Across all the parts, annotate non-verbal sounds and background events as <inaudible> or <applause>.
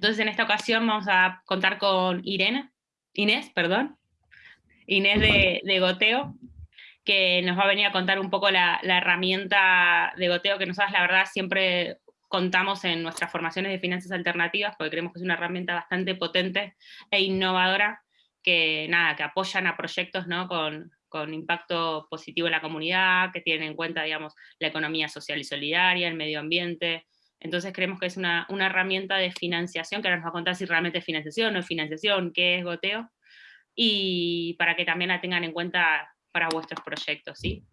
Entonces en esta ocasión vamos a contar con Irene, Inés, perdón, Inés de, Goteo, que nos va a venir a contar un poco la, herramienta de Goteo, que nosotros la verdad siempre contamos en nuestras formaciones de finanzas alternativas, porque creemos que es una herramienta bastante potente e innovadora, que nada, que apoyan a proyectos ¿no? con, con impacto positivo en la comunidad, que tienen en cuenta, digamos, la economía social y solidaria, el medio ambiente, entonces creemos que es una, herramienta de financiación, que ahora nos va a contar si realmente es financiación o no es financiación, qué es goteo, y para que también la tengan en cuenta para vuestros proyectos. ¿sí?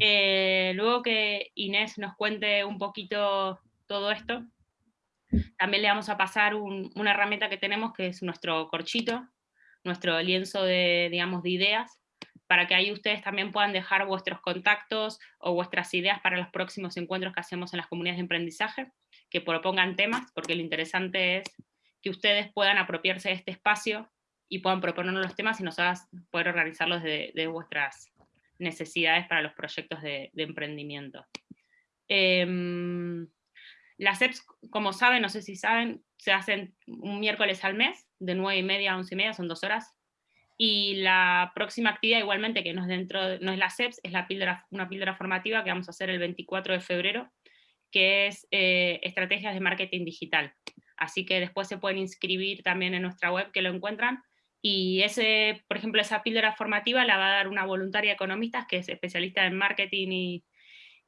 Eh, luego que Inés nos cuente un poquito todo esto, también le vamos a pasar una herramienta que tenemos que es nuestro corchito, nuestro lienzo de, digamos, de ideas, para que ahí ustedes también puedan dejar vuestros contactos o vuestras ideas para los próximos encuentros que hacemos en las comunidades de aprendizaje, que propongan temas, porque lo interesante es que ustedes puedan apropiarse de este espacio y puedan proponernos los temas y nosotras poder organizarlos de, vuestras necesidades para los proyectos de, emprendimiento. Em, las EPS, como saben, no sé si saben, se hacen un miércoles al mes, de 9 y media a 11 y media, son dos horas, y la próxima actividad, igualmente, que no es, dentro, no es la CEPS, es la píldora, una píldora formativa que vamos a hacer el 24 de febrero, que es eh, Estrategias de Marketing Digital. Así que después se pueden inscribir también en nuestra web, que lo encuentran, y ese, por ejemplo, esa píldora formativa la va a dar una voluntaria economista, que es especialista en marketing y,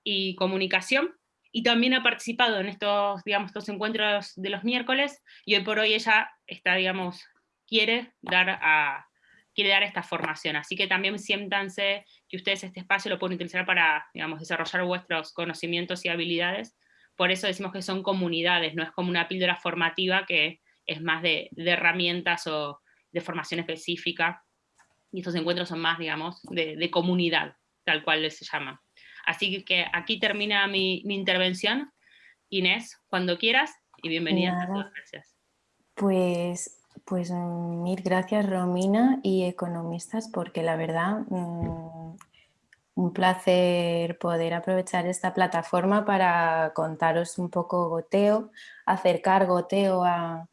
y comunicación, y también ha participado en estos, digamos, estos encuentros de los miércoles, y hoy por hoy ella está, digamos, quiere dar a, quiere dar esta formación. Así que también siéntanse que ustedes este espacio lo pueden utilizar para, digamos, desarrollar vuestros conocimientos y habilidades. Por eso decimos que son comunidades, no es como una píldora formativa que es más de, herramientas o de formación específica. Y estos encuentros son más, digamos, de, comunidad, tal cual se llama. Así que aquí termina mi, intervención. Inés, cuando quieras, y bienvenida. Gracias. Pues pues mm, mil gracias Romina y economistas porque la verdad mm, un placer poder aprovechar esta plataforma para contaros un poco goteo, acercar goteo a,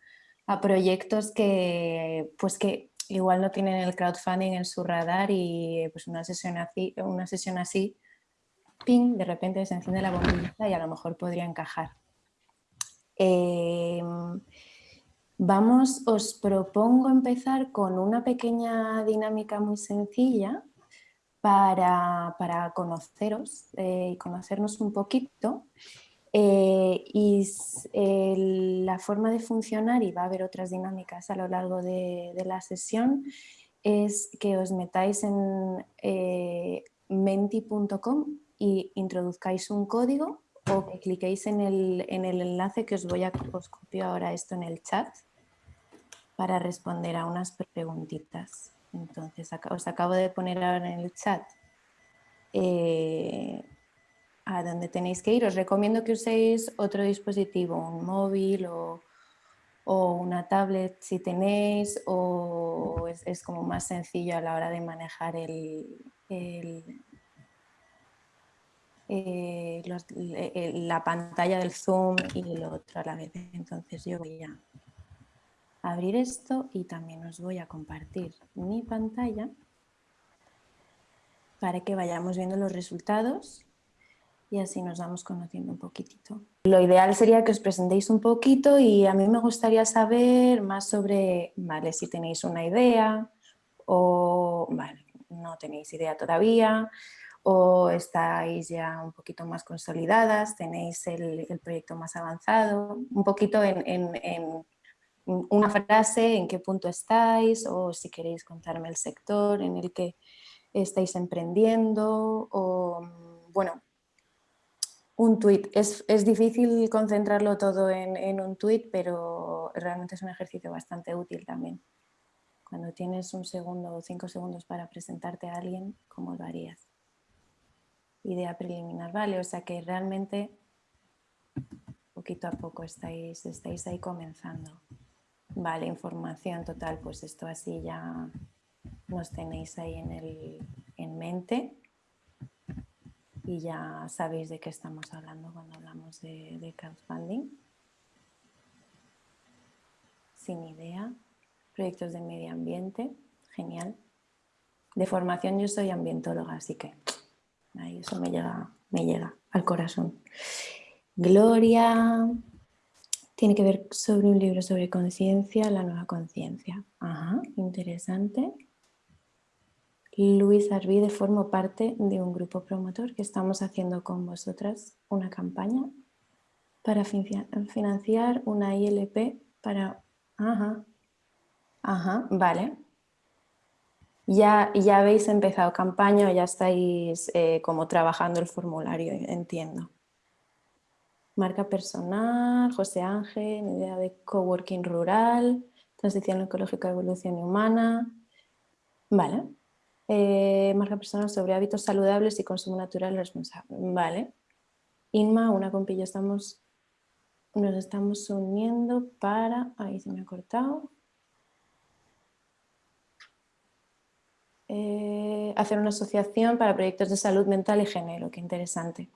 proyectos que, pues que igual no tienen el crowdfunding en su radar y pues una sesión así, una sesión así ping, de repente se enciende la bombilla y a lo mejor podría encajar. Em, Vamos, os propongo empezar con una pequeña dinámica muy sencilla para, conoceros eh, y conocernos un poquito. Eh, y la forma de funcionar, y va a haber otras dinámicas a lo largo de, la sesión, es que os metáis en eh, menti.com y introduzcáis un código o que cliquéis en el, en el enlace que os voy a copio ahora esto en el chat para responder a unas preguntitas. Entonces, os acabo de poner ahora en el chat eh, a dónde tenéis que ir. Os recomiendo que uséis otro dispositivo, un móvil o, una tablet si tenéis, o es, como más sencillo a la hora de manejar el, eh, la pantalla del Zoom y lo otro a la vez. Entonces yo voy a abrir esto y también os voy a compartir mi pantalla para que vayamos viendo los resultados y así nos vamos conociendo un poquitito. Lo ideal sería que os presentéis un poquito y a mí me gustaría saber más sobre, vale, si tenéis una idea o, vale, no tenéis idea todavía o estáis ya un poquito más consolidadas, tenéis el, proyecto más avanzado, un poquito en una frase, en qué punto estáis o si queréis contarme el sector en el que estáis emprendiendo o, bueno, un tweet. Es, difícil concentrarlo todo en, un tweet, pero realmente es un ejercicio bastante útil también. Cuando tienes un segundo o cinco segundos para presentarte a alguien, ¿cómo lo harías? Idea preliminar, vale, o sea que realmente poquito a poco estáis, estáis ahí comenzando. Vale, información total, pues esto así ya nos tenéis ahí en, el, en mente y ya sabéis de qué estamos hablando cuando hablamos de, crowdfunding. sin idea. Proyectos de medio ambiente, genial. De formación yo soy ambientóloga, así que ahí eso me llega, me llega al corazón. Gloria, tiene que ver sobre un libro sobre conciencia, la nueva conciencia. Ajá, interesante. Luis Arvide formo parte de un grupo promotor que estamos haciendo con vosotras una campaña para financiar una ILP para... Ajá, ajá, vale. Ya, ya habéis empezado campaña ya estáis eh, como trabajando el formulario, entiendo. Marca personal, José Ángel, idea de coworking rural, transición ecológica, evolución humana. Vale. Eh, marca personal sobre hábitos saludables y consumo natural responsable. Vale. Inma, una compilla, estamos, nos estamos uniendo para... Ahí se me ha cortado. Eh, hacer una asociación para proyectos de salud mental y género. Qué interesante.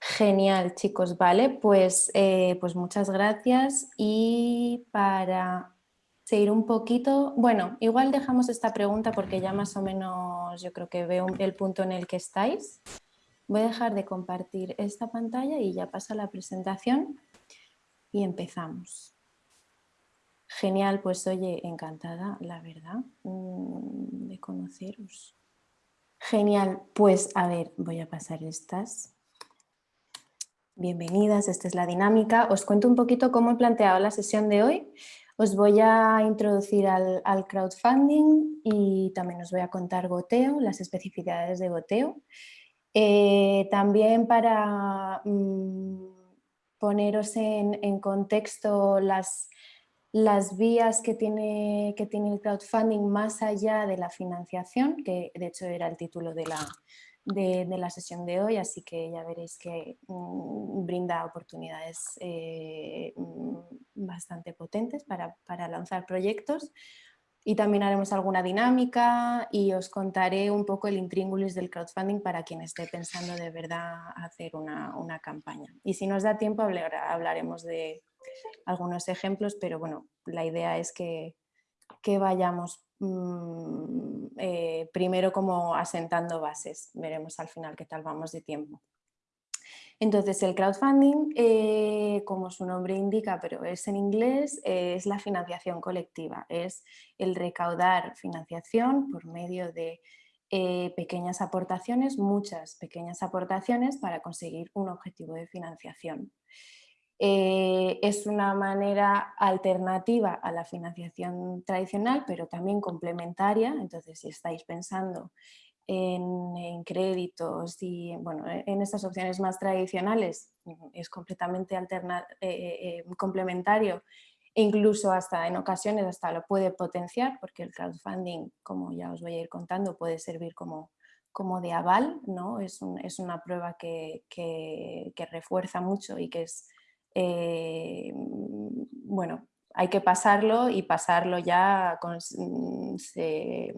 Genial, chicos. Vale, pues, eh, pues muchas gracias. Y para seguir un poquito, bueno, igual dejamos esta pregunta porque ya más o menos yo creo que veo el punto en el que estáis. Voy a dejar de compartir esta pantalla y ya pasa la presentación y empezamos. Genial, pues oye, encantada, la verdad, mm, de conoceros. Genial, pues a ver, voy a pasar estas. Bienvenidas, esta es la dinámica. Os cuento un poquito cómo he planteado la sesión de hoy. Os voy a introducir al, crowdfunding y también os voy a contar goteo, las especificidades de goteo. Eh, también para mm, poneros en, contexto las, las vías que tiene, que tiene el crowdfunding más allá de la financiación, que de hecho era el título de la, de, la sesión de hoy, así que ya veréis que mm, brinda oportunidades eh, mm, bastante potentes para, lanzar proyectos. Y también haremos alguna dinámica y os contaré un poco el intríngulis del crowdfunding para quien esté pensando de verdad hacer una, campaña. Y si nos da tiempo hablaremos de algunos ejemplos, pero bueno, la idea es que, que vayamos eh, primero como asentando bases. Veremos al final qué tal vamos de tiempo. Entonces el crowdfunding, eh, como su nombre indica, pero es en inglés, es la financiación colectiva, es el recaudar financiación por medio de eh, pequeñas aportaciones, muchas pequeñas aportaciones para conseguir un objetivo de financiación. Eh, es una manera alternativa a la financiación tradicional, pero también complementaria. Entonces, si estáis pensando en, créditos y bueno, e, en estas opciones más tradicionales, es completamente eh, eh, complementario e incluso hasta en ocasiones hasta lo puede potenciar porque el crowdfunding, como ya os voy a ir contando, puede servir como, como de aval, ¿no? es, una prueba que, que refuerza mucho y que es eh, bueno, hay que pasarlo y pasarlo ya mm, se,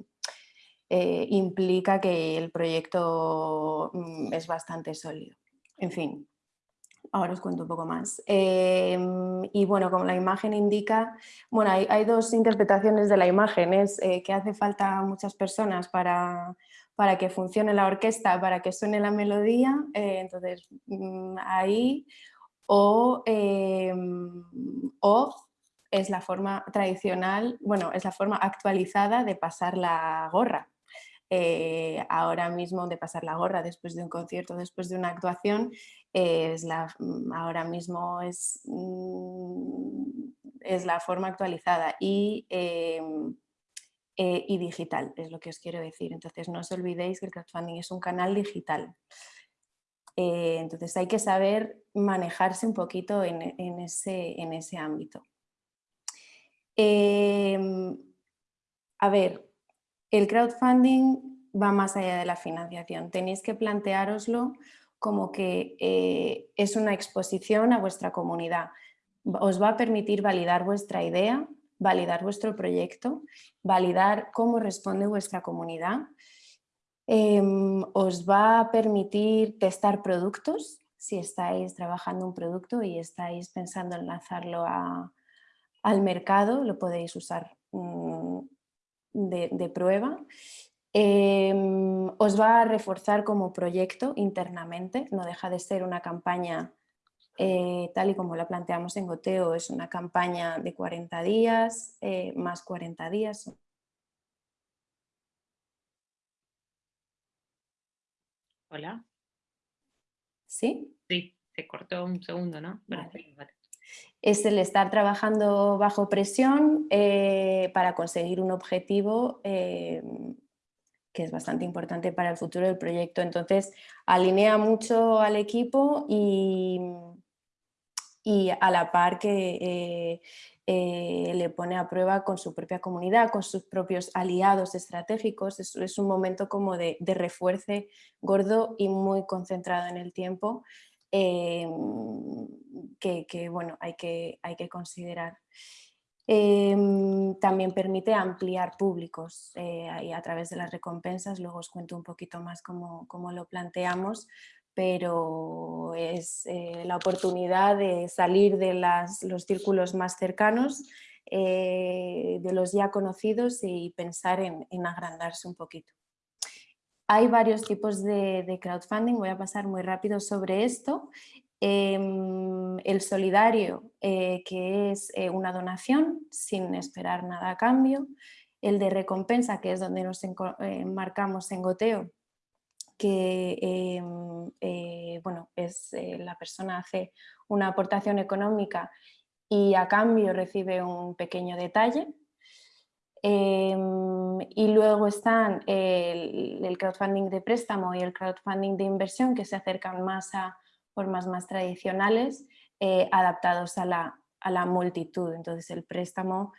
eh, implica que el proyecto mm, es bastante sólido. En fin, ahora os cuento un poco más. Em, y bueno, como la imagen indica, bueno, hay, dos interpretaciones de la imagen, es eh, que hace falta muchas personas para, para que funcione la orquesta, para que suene la melodía, entonces mm, ahí Em, o, es la forma tradicional, bueno, es la forma actualizada de pasar la gorra. Eh, ahora mismo de pasar la gorra después de un concierto, después de una actuación, es la, mm, ahora mismo es, mm, es la forma actualizada y, em, eh, y digital, es lo que os quiero decir. Entonces no os olvidéis que el crowdfunding es un canal digital. Eh, entonces hay que saber manejarse un poquito en, ese, ámbito. Em, a ver, el crowdfunding va más allá de la financiación. Tenéis que planteároslo como que eh, es una exposición a vuestra comunidad. Os va a permitir validar vuestra idea, validar vuestro proyecto, validar cómo responde vuestra comunidad Em, os va a permitir testar productos, si estáis trabajando un producto y estáis pensando en lanzarlo al mercado, lo podéis usar mm, de, prueba. Em, os va a reforzar como proyecto internamente, no deja de ser una campaña eh, tal y como la planteamos en Goteo, es una campaña de 40 días, eh, más 40 días. Hola. ¿Sí? Sí, se cortó un segundo, ¿no? Es el estar trabajando bajo presión eh, para conseguir un objetivo que es bastante importante para el futuro del proyecto. Entonces, alinea mucho al equipo y, y a la par que eh, eh, le pone a prueba con su propia comunidad, con sus propios aliados estratégicos. Es, un momento como de, de, refuerce gordo y muy concentrado en el tiempo eh, que, bueno, hay que, hay que considerar. también permite ampliar públicos a través de las recompensas, luego os cuento un poquito más cómo, cómo lo planteamos, pero es eh, la oportunidad de salir de los círculos más cercanos, eh, de los ya conocidos y pensar en, agrandarse un poquito. Hay varios tipos de, crowdfunding, voy a pasar muy rápido sobre esto. Em, el solidario, eh, que es una donación sin esperar nada a cambio. El de recompensa, que es donde nos enmarcamos en goteo, que em, eh, bueno, es, eh, la persona hace una aportación económica y a cambio recibe un pequeño detalle. Em, y luego están el, crowdfunding de préstamo y el crowdfunding de inversión que se acercan más a formas más tradicionales eh, adaptados a la, a la multitud. Entonces el préstamo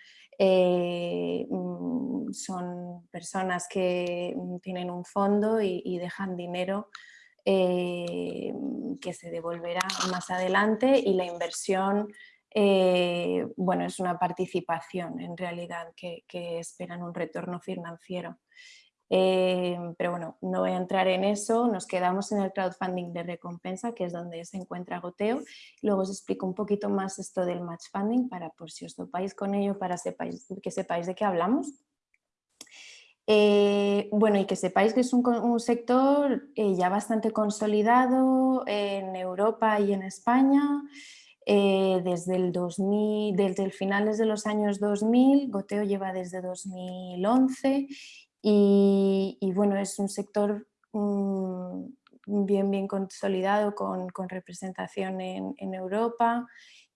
eh, mm, son personas que mm, tienen un fondo y, dejan dinero eh, que se devolverá más adelante y la inversión eh, bueno, es una participación en realidad que esperan un retorno financiero. Em, pero bueno, no voy a entrar en eso, nos quedamos en el crowdfunding de recompensa, que es donde se encuentra Goteo. Luego os explico un poquito más esto del match funding, para por si os topáis con ello, para que sepáis de qué hablamos. Eh, bueno, y que sepáis que es un, sector eh, ya bastante consolidado en Europa y en España. Eh, desde el 2000, desde el finales de los años 2000, Goteo lleva desde 2011 y, bueno, es un sector mm, bien, consolidado con, representación en, Europa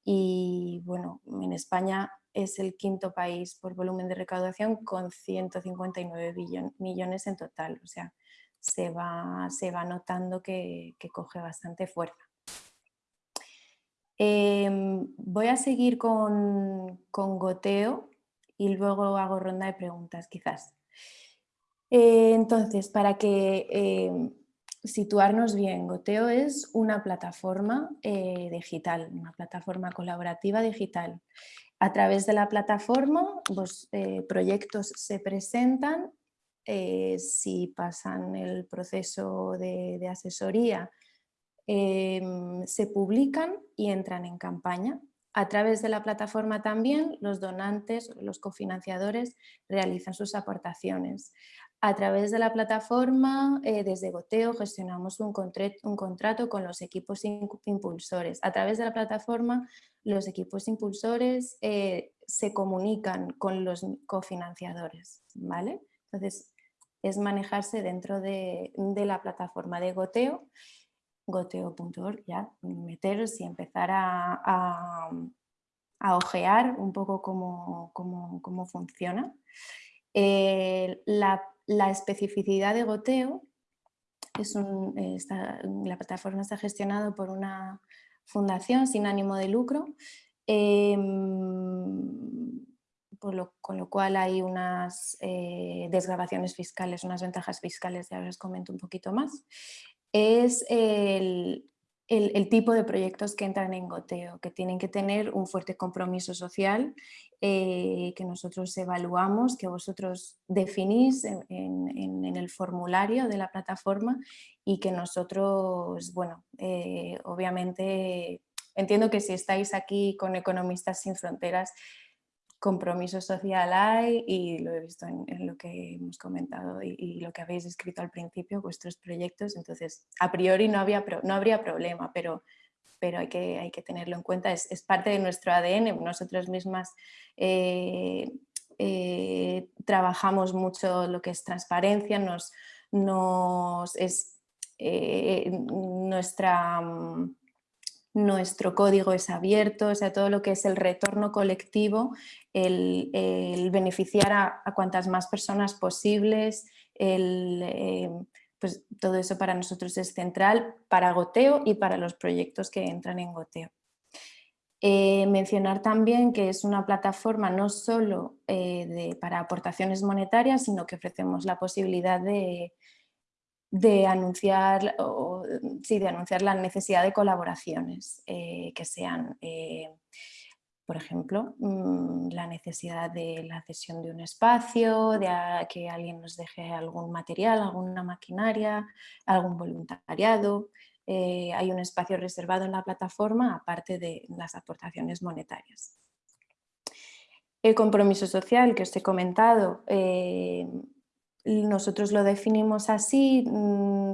y bueno, en España es el quinto país por volumen de recaudación con 159 millones en total, o sea, se va, se va notando que, que coge bastante fuerza. Em, voy a seguir con, con goteo y luego hago ronda de preguntas quizás. Eh, entonces, para que eh, situarnos bien, Goteo es una plataforma eh, digital, una plataforma colaborativa digital. A través de la plataforma, los proyectos se presentan, si pasan el proceso de asesoría, se publican y entran en campaña. A través de la plataforma también los donantes, los cofinanciadores realizan sus aportaciones. A través de la plataforma, eh, desde Goteo, gestionamos un, contrato con los equipos impulsores. A través de la plataforma, los equipos impulsores eh, se comunican con los cofinanciadores. ¿vale? Entonces, es manejarse dentro de, la plataforma de Goteo, goteo.org, ya meteros y empezar a, ojear un poco cómo, cómo, funciona. Eh, la la especificidad de goteo, es la plataforma está gestionada por una fundación sin ánimo de lucro, em, con lo cual hay unas eh, desgrabaciones fiscales, unas ventajas fiscales, ya os comento un poquito más. Es el, el, tipo de proyectos que entran en goteo, que tienen que tener un fuerte compromiso social, eh, que nosotros evaluamos, que vosotros definís en, el formulario de la plataforma y que nosotros, bueno, eh, obviamente entiendo que si estáis aquí con Economistas Sin Fronteras, compromiso social hay y lo he visto en, lo que hemos comentado y, lo que habéis escrito al principio, vuestros proyectos, entonces a priori no, había, no habría problema, pero, pero hay, que, hay que tenerlo en cuenta, es, es parte de nuestro ADN, nosotras mismas eh, eh, trabajamos mucho lo que es transparencia, nos, nos es eh, nuestra mm, nuestro código es abierto, o sea, todo lo que es el retorno colectivo, el, beneficiar a, cuantas más personas posibles, eh, pues todo eso para nosotros es central, para Goteo y para los proyectos que entran en Goteo. Eh, mencionar también que es una plataforma no solo eh, para aportaciones monetarias, sino que ofrecemos la posibilidad de, de anunciar, o, sí, de anunciar la necesidad de colaboraciones eh, que sean, por ejemplo, mm, la necesidad de la cesión de un espacio, de que alguien nos deje algún material, alguna maquinaria, algún voluntariado. Eh, hay un espacio reservado en la plataforma aparte de las aportaciones monetarias. El compromiso social que os he comentado nosotros lo definimos así, mm,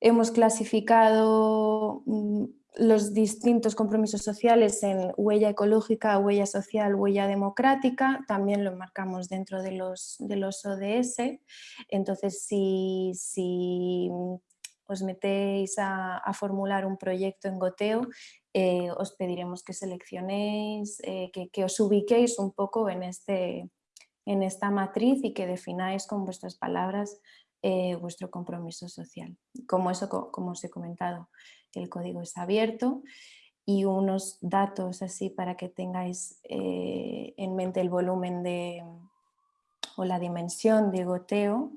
hemos clasificado mm, los distintos compromisos sociales en huella ecológica, huella social, huella democrática, también lo marcamos dentro de los, de los ODS, entonces si, si os metéis a, formular un proyecto en goteo, eh, os pediremos que seleccionéis, eh, que, os ubiquéis un poco en este, en esta matriz y que defináis con vuestras palabras eh, vuestro compromiso social. Como, eso, como os he comentado, el código es abierto y unos datos así para que tengáis eh, en mente el volumen de, o la dimensión de goteo,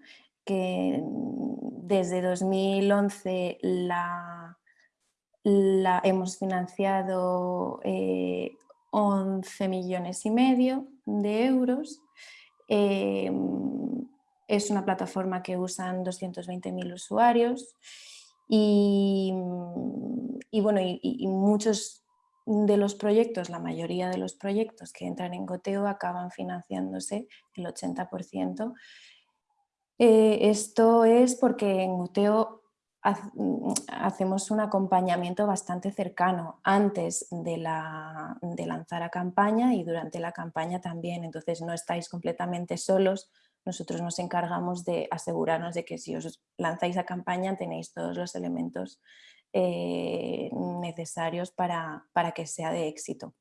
que desde 2011 la, la hemos financiado 11 eh, millones y medio de euros. Em, es una plataforma que usan 220.000 usuarios y, bueno, y, muchos de los proyectos, la mayoría de los proyectos que entran en Goteo acaban financiándose el 80%. Eh, esto es porque en Goteo Mm, hacemos un acompañamiento bastante cercano antes de, de lanzar a campaña y durante la campaña también, entonces no estáis completamente solos, nosotros nos encargamos de asegurarnos de que si os lanzáis a campaña tenéis todos los elementos eh, necesarios para, que sea de éxito.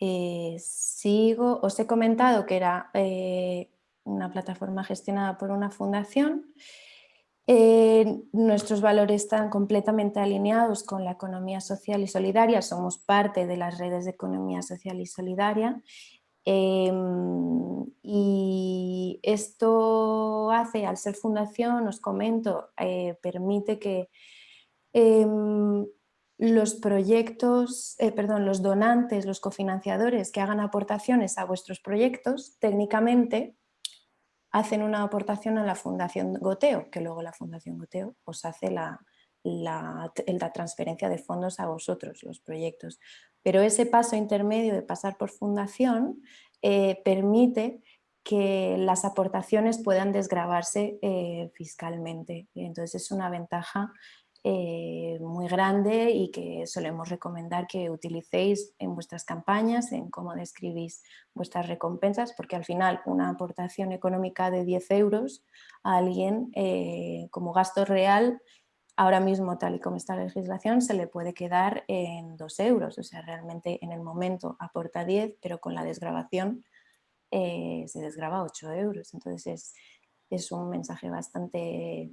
Eh, sigo, os he comentado que era eh, una plataforma gestionada por una fundación. Nuestros valores están completamente alineados con la economía social y solidaria, somos parte de las redes de economía social y solidaria em, y esto hace, al ser fundación, os comento, eh, permite que em, los proyectos, eh, perdón, los donantes, los cofinanciadores que hagan aportaciones a vuestros proyectos, técnicamente hacen una aportación a la Fundación Goteo, que luego la Fundación Goteo os hace la, la, transferencia de fondos a vosotros, los proyectos. Pero ese paso intermedio de pasar por fundación eh, permite que las aportaciones puedan desgravarse eh, fiscalmente. Entonces es una ventaja eh, muy grande y que solemos recomendar que utilicéis en vuestras campañas, en cómo describís vuestras recompensas, porque al final una aportación económica de 10 euros a alguien como gasto real, ahora mismo tal y como está la legislación, se le puede quedar en 2 euros, o sea, realmente en el momento aporta 10, pero con la desgrabación eh, se desgraba 8 euros, entonces es, es un mensaje bastante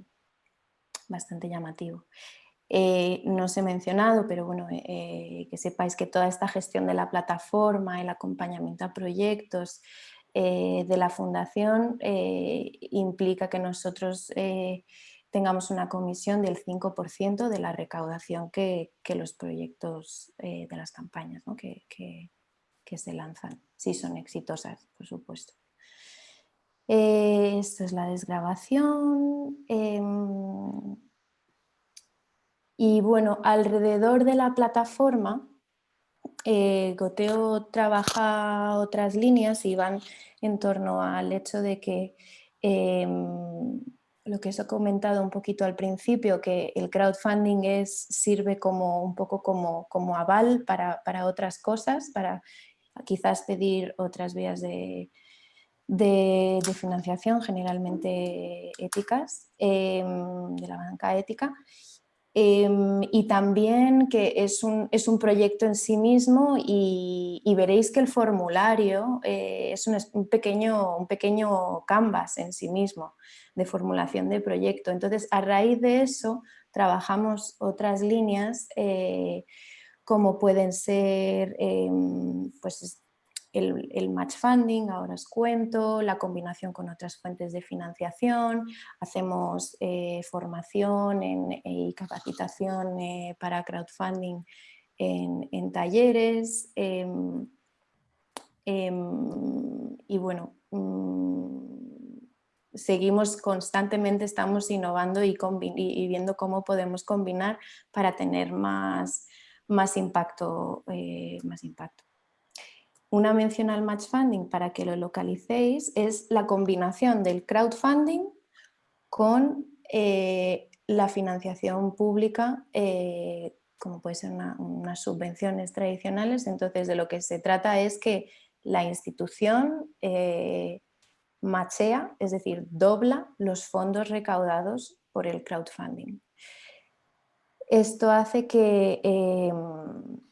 bastante llamativo. Eh, no os he mencionado, pero bueno, eh, que sepáis que toda esta gestión de la plataforma, el acompañamiento a proyectos de la fundación implica que nosotros tengamos una comisión del 5% de la recaudación que, los proyectos de las campañas que, que se lanzan, si son exitosas, por supuesto. Eh, esto es la desgrabación. Em, y bueno, alrededor de la plataforma eh, Goteo trabaja otras líneas y van en torno al hecho de que em, lo que os he comentado un poquito al principio, que el crowdfunding es, sirve como un poco como, como aval para, para, otras cosas, para quizás pedir otras vías de, de, financiación, generalmente éticas, em, de la banca ética, em, y también que es un, es un, proyecto en sí mismo y, veréis que el formulario eh, es un, pequeño, un pequeño canvas en sí mismo de formulación de proyecto. Entonces, a raíz de eso, trabajamos otras líneas eh, como pueden ser em, pues, el, match funding, ahora os cuento, la combinación con otras fuentes de financiación, hacemos eh, formación y capacitación eh, para crowdfunding en, talleres em, em, y bueno, mm, seguimos constantemente, estamos innovando y, viendo cómo podemos combinar para tener más, más impacto. Eh, más impacto. Una mención al match funding para que lo localicéis es la combinación del crowdfunding con eh, la financiación pública, eh, como puede ser unas subvenciones tradicionales. Entonces de lo que se trata es que la institución eh, machea, es decir, dobla los fondos recaudados por el crowdfunding. Esto hace que,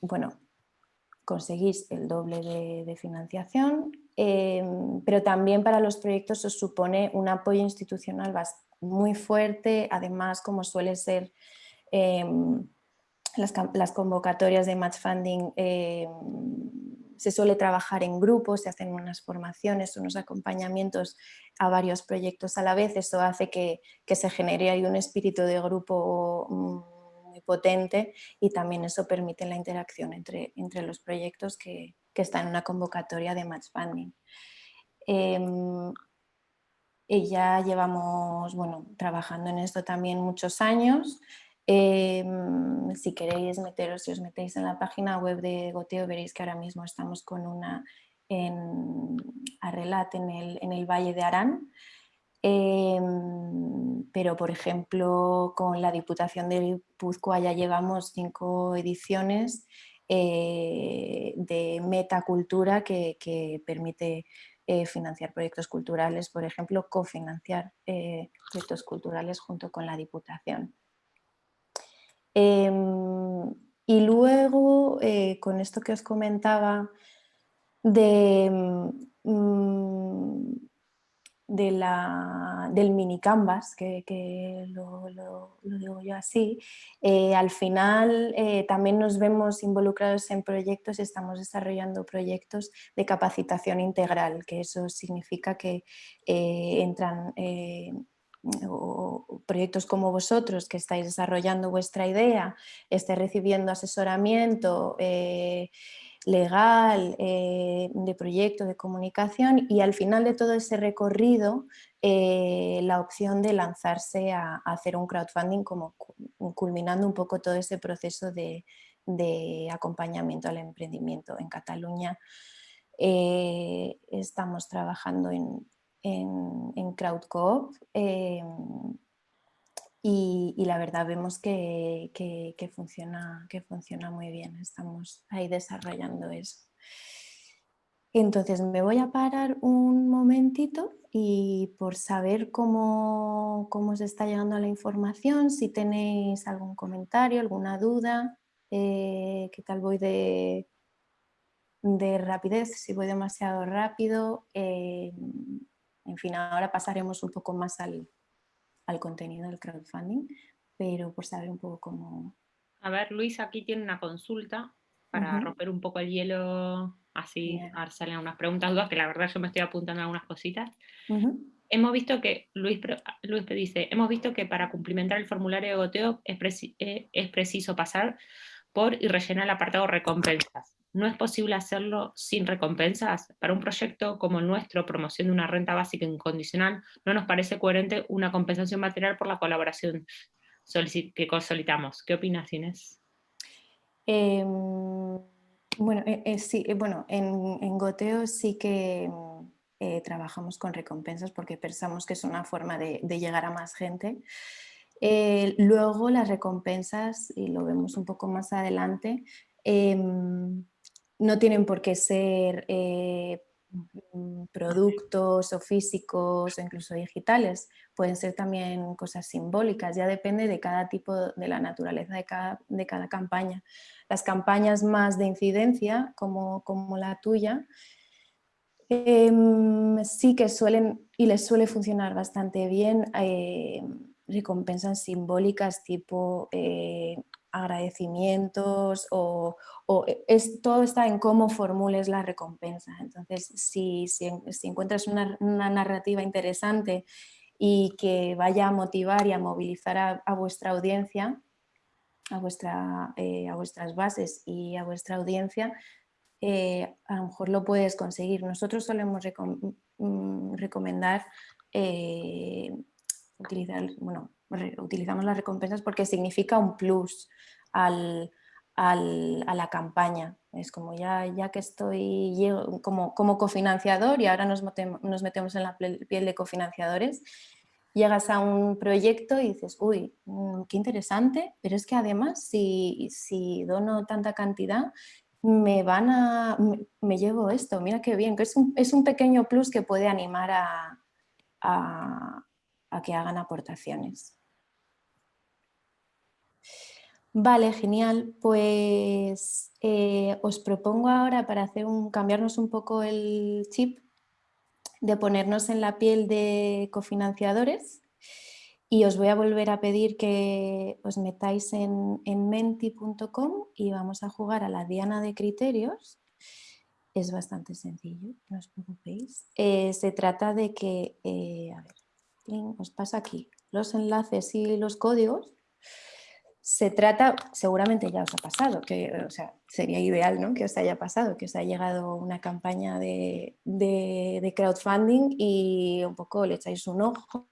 bueno, conseguís el doble de, financiación, em, pero también para los proyectos os supone un apoyo institucional muy fuerte, además como suele ser em, las, convocatorias de match funding, em, se suele trabajar en grupos, se hacen unas formaciones, unos acompañamientos a varios proyectos a la vez, eso hace que, que se genere ahí un espíritu de grupo mm, potente y también eso permite la interacción entre, entre los proyectos que, que están en una convocatoria de Match Funding. Em, ya llevamos bueno, trabajando en esto también muchos años. Em, si queréis meteros, si os metéis en la página web de Goteo, veréis que ahora mismo estamos con una en Arrelat, en el, en el Valle de Arán, Em, pero por ejemplo con la Diputación de Guipúzcoa ya llevamos cinco ediciones eh, de metacultura que, que permite eh, financiar proyectos culturales, por ejemplo, cofinanciar eh, proyectos culturales junto con la Diputación. Em, y luego, con esto que os comentaba de mm, del mini canvas, que, lo, digo yo así, eh, al final eh, también nos vemos involucrados en proyectos, estamos desarrollando proyectos de capacitación integral, que eso significa que eh, entran proyectos como vosotros que estáis desarrollando vuestra idea, estáis recibiendo asesoramiento, legal, eh, de proyecto, de comunicación y al final de todo ese recorrido eh, la opción de lanzarse a, hacer un crowdfunding como culminando un poco todo ese proceso de, acompañamiento al emprendimiento. En Cataluña eh, estamos trabajando en, en, en CrowdCoop y, la verdad vemos que, funciona, que funciona muy bien, estamos ahí desarrollando eso. Entonces me voy a parar un momentito y por saber cómo, cómo os está llegando la información, si tenéis algún comentario, alguna duda, eh, qué tal voy de, de rapidez, si voy demasiado rápido. Eh, en fin, ahora pasaremos un poco más al, al contenido del crowdfunding, pero por saber un poco cómo... A ver, Luis aquí tiene una consulta para romper un poco el hielo, así a ver, salen algunas preguntas, dudas, que la verdad yo me estoy apuntando a algunas cositas. Hemos visto que, Luis, Luis dice, hemos visto que para cumplimentar el formulario de goteo es, eh, es preciso pasar por y rellenar el apartado recompensas no es posible hacerlo sin recompensas. Para un proyecto como el nuestro, promoción de una renta básica incondicional, no nos parece coherente una compensación material por la colaboración que solicitamos. ¿Qué opinas, Inés? Em, Bueno, sí, bueno en, Goteo sí que trabajamos con recompensas porque pensamos que es una forma de, de llegar a más gente. luego las recompensas, y lo vemos un poco más adelante, em, no tienen por qué ser eh, mm, productos o físicos o incluso digitales, pueden ser también cosas simbólicas, ya depende de cada tipo, de la naturaleza de cada, de cada campaña. Las campañas más de incidencia, como, como la tuya, em, sí que suelen y les suele funcionar bastante bien eh, recompensas simbólicas tipo eh, agradecimientos o, e, es, todo está en cómo formules la recompensa. Entonces, si, si, encuentras una, narrativa interesante y que vaya a motivar y a movilizar a, vuestra audiencia, a, vuestra, eh, a vuestras bases y a vuestra audiencia, eh, a lo mejor lo puedes conseguir. Nosotros solemos mm, recomendar eh, utilizar, bueno, utilizamos las recompensas porque significa un plus al, a la campaña. Es como ya, ya que estoy como, como cofinanciador y ahora nos nos metemos en la piel de cofinanciadores, llegas a un proyecto y dices, uy, mm, qué interesante, pero es que además si, si dono tanta cantidad, me van a, me, llevo esto, mira qué bien, es un, es un pequeño plus que puede animar a, a que hagan aportaciones. Vale, genial. Pues eh, os propongo ahora para hacer un, cambiarnos un poco el chip de ponernos en la piel de cofinanciadores y os voy a volver a pedir que os metáis en, menti.com y vamos a jugar a la diana de criterios. Es bastante sencillo, no os preocupéis. Eh, se trata de que, eh, a ver, os pasa aquí los enlaces y los códigos se trata, seguramente ya os ha pasado, que o sea, sería ideal ¿no? que os haya pasado, que os haya llegado una campaña de, crowdfunding y un poco le echáis un ojo,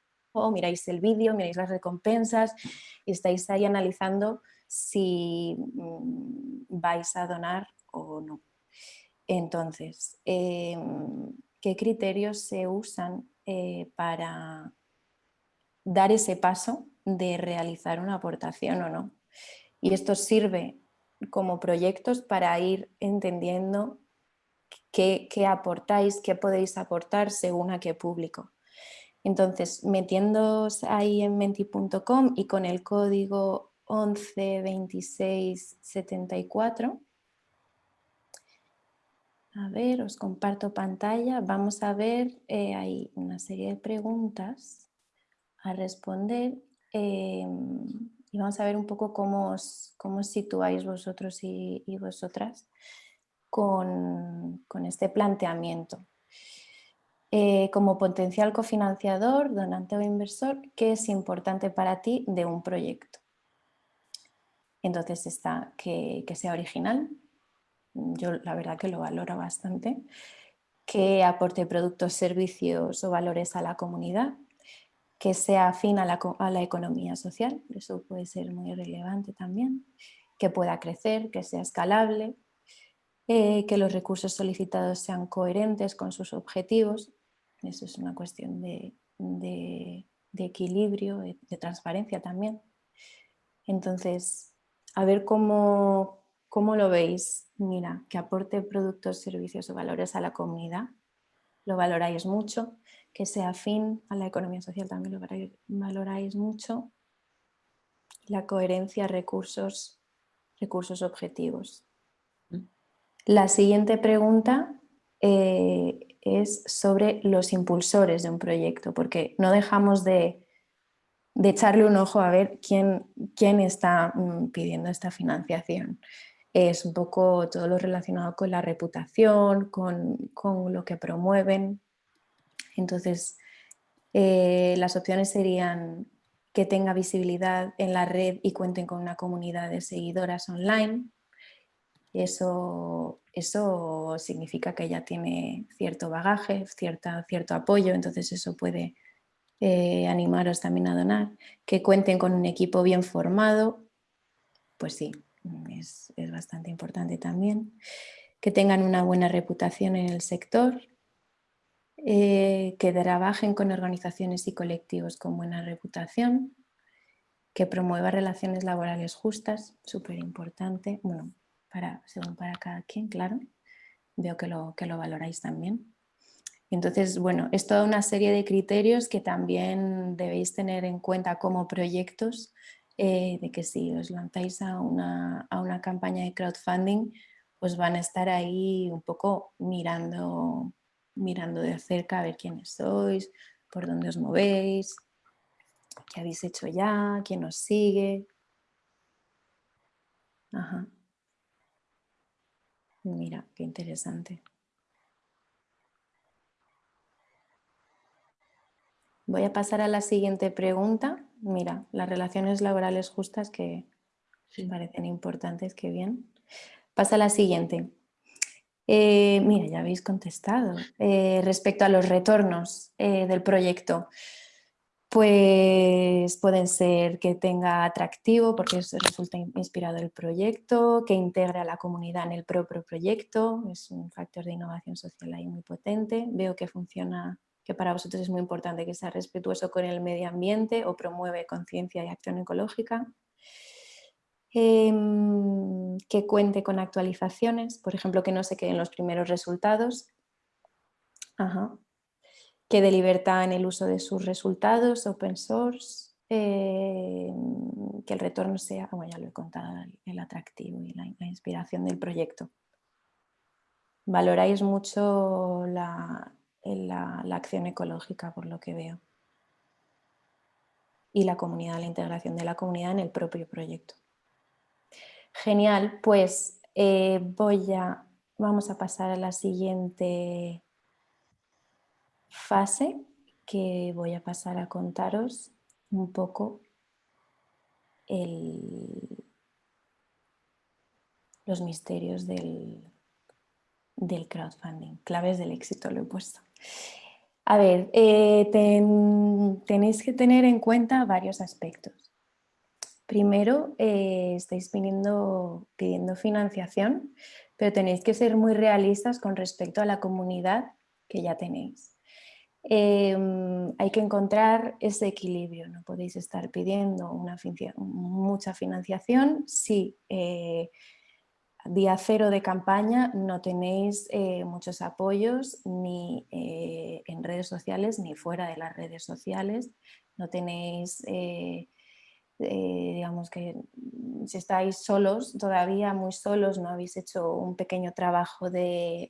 miráis el vídeo, miráis las recompensas y estáis ahí analizando si mm, vais a donar o no. Entonces, em, ¿qué criterios se usan eh, para dar ese paso de realizar una aportación o no. Y esto sirve como proyectos para ir entendiendo qué, aportáis, qué podéis aportar según a qué público. Entonces, metiéndoos ahí en menti.com y con el código 112674, a ver, os comparto pantalla, vamos a ver, eh, hay una serie de preguntas a responder Em, y vamos a ver un poco cómo os, cómo situáis vosotros y, vosotras con, este planteamiento. Eh, como potencial cofinanciador, donante o inversor, ¿qué es importante para ti de un proyecto? Entonces está que, que sea original, yo la verdad que lo valoro bastante, que aporte productos, servicios o valores a la comunidad, que sea afín a la, economía social, eso puede ser muy relevante también, que pueda crecer, que sea escalable, eh, que los recursos solicitados sean coherentes con sus objetivos, eso es una cuestión de, equilibrio, de, transparencia también. Entonces, a ver cómo, cómo lo veis. Mira, que aporte productos, servicios o valores a la comunidad, lo valoráis mucho que sea afín a la economía social también lo valoráis mucho. La coherencia, recursos, recursos objetivos. La siguiente pregunta eh, es sobre los impulsores de un proyecto, porque no dejamos de, echarle un ojo a ver quién, quién está mm, pidiendo esta financiación. Es un poco todo lo relacionado con la reputación, con, con lo que promueven, entonces, eh, las opciones serían que tenga visibilidad en la red y cuenten con una comunidad de seguidoras online. Eso, eso significa que ya tiene cierto bagaje, cierta, cierto apoyo, entonces eso puede eh, animaros también a donar. Que cuenten con un equipo bien formado, pues sí, mm, es, bastante importante también. Que tengan una buena reputación en el sector, eh, que trabajen con organizaciones y colectivos con buena reputación, que promueva relaciones laborales justas, súper importante, bueno, para, según para cada quien, claro, veo que lo, que lo valoráis también. Entonces, bueno, es toda una serie de criterios que también debéis tener en cuenta como proyectos eh, de que si os lanzáis a una, a una, campaña de crowdfunding, pues van a estar ahí un poco mirando, mirando de cerca a ver quiénes sois, por dónde os movéis, qué habéis hecho ya, quién os sigue. Ajá. Mira, qué interesante. Voy a pasar a la siguiente pregunta. Mira, las relaciones laborales justas que me parecen importantes, qué bien. Pasa a la siguiente. Eh, mira, ya habéis contestado. Eh, respecto a los retornos eh, del proyecto, pues pueden ser que tenga atractivo porque resulta inspirado el proyecto, que integre a la comunidad en el propio proyecto, es un factor de innovación social ahí muy potente. Veo que funciona que para vosotros es muy importante que sea respetuoso con el medio ambiente o promueve conciencia y acción ecológica. Em, que cuente con actualizaciones, por ejemplo, que no se queden los primeros resultados. Que dé libertad en el uso de sus resultados, open source. Em, que el retorno sea, como ya lo he contado, el atractivo y la inspiración del proyecto. Valoráis mucho la, en la, acción ecológica, por lo que veo. Y la comunidad, la integración de la comunidad en el propio proyecto. Genial, pues eh, voy a, vamos a pasar a la siguiente fase que voy a pasar a contaros un poco los misterios del, del crowdfunding, claves del éxito lo he puesto. A ver, eh, tenéis que tener en cuenta varios aspectos. Primero, eh, estáis pidiendo, financiación, pero tenéis que ser muy realistas con respecto a la comunidad que ya tenéis. Em, hay que encontrar ese equilibrio, no podéis estar pidiendo una, mucha financiación si eh, día cero de campaña no tenéis eh, muchos apoyos ni eh, en redes sociales ni fuera de las redes sociales. No tenéis, eh, digamos que si estáis solos, todavía muy solos, no habéis hecho un pequeño trabajo de,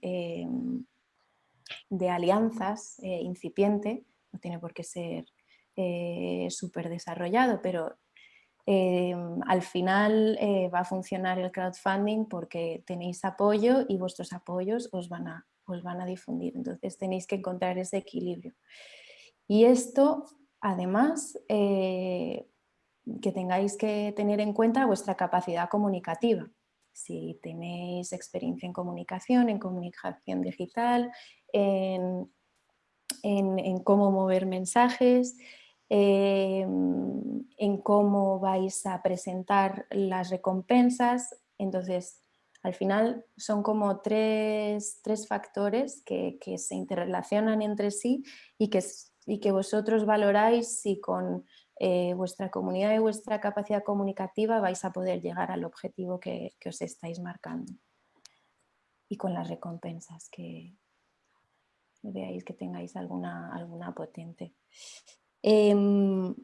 de alianzas incipiente, no tiene por qué ser súper desarrollado, pero Em, al final eh, va a funcionar el crowdfunding porque tenéis apoyo y vuestros apoyos os van a, os van a difundir. Entonces tenéis que encontrar ese equilibrio. Y esto, además, eh, que tengáis que tener en cuenta vuestra capacidad comunicativa. Si tenéis experiencia en comunicación, en comunicación digital, en cómo mover mensajes, Em, en cómo vais a presentar las recompensas. Entonces, al final son como tres, factores que, se interrelacionan entre sí y que, y que vosotros valoráis si con eh, vuestra comunidad y vuestra capacidad comunicativa vais a poder llegar al objetivo que, os estáis marcando. Y con las recompensas que veáis que tengáis alguna, alguna potente. Em,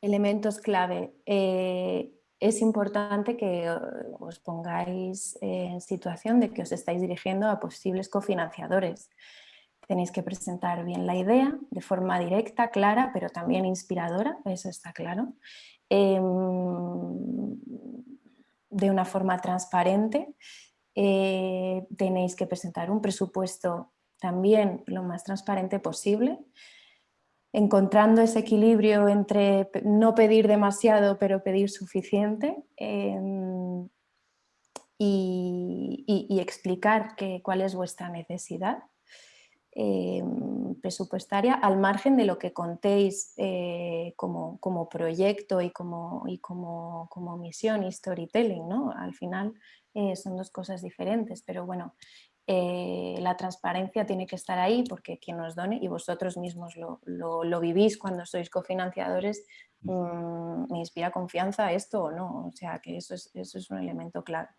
elementos clave. Eh, es importante que os pongáis en situación de que os estáis dirigiendo a posibles cofinanciadores. Tenéis que presentar bien la idea de forma directa, clara, pero también inspiradora, eso está claro. Em, de una forma transparente. Eh, tenéis que presentar un presupuesto también lo más transparente posible encontrando ese equilibrio entre no pedir demasiado pero pedir suficiente em, y, explicar cuál es vuestra necesidad. em, presupuestaria al margen de lo que contéis eh, como, proyecto y como, y como, como misión y storytelling, ¿no? Al final eh, son dos cosas diferentes, pero bueno, eh, la transparencia tiene que estar ahí porque quien nos done, y vosotros mismos lo, vivís cuando sois cofinanciadores, mm, me inspira confianza esto o no, o sea que eso es, eso es un elemento clave.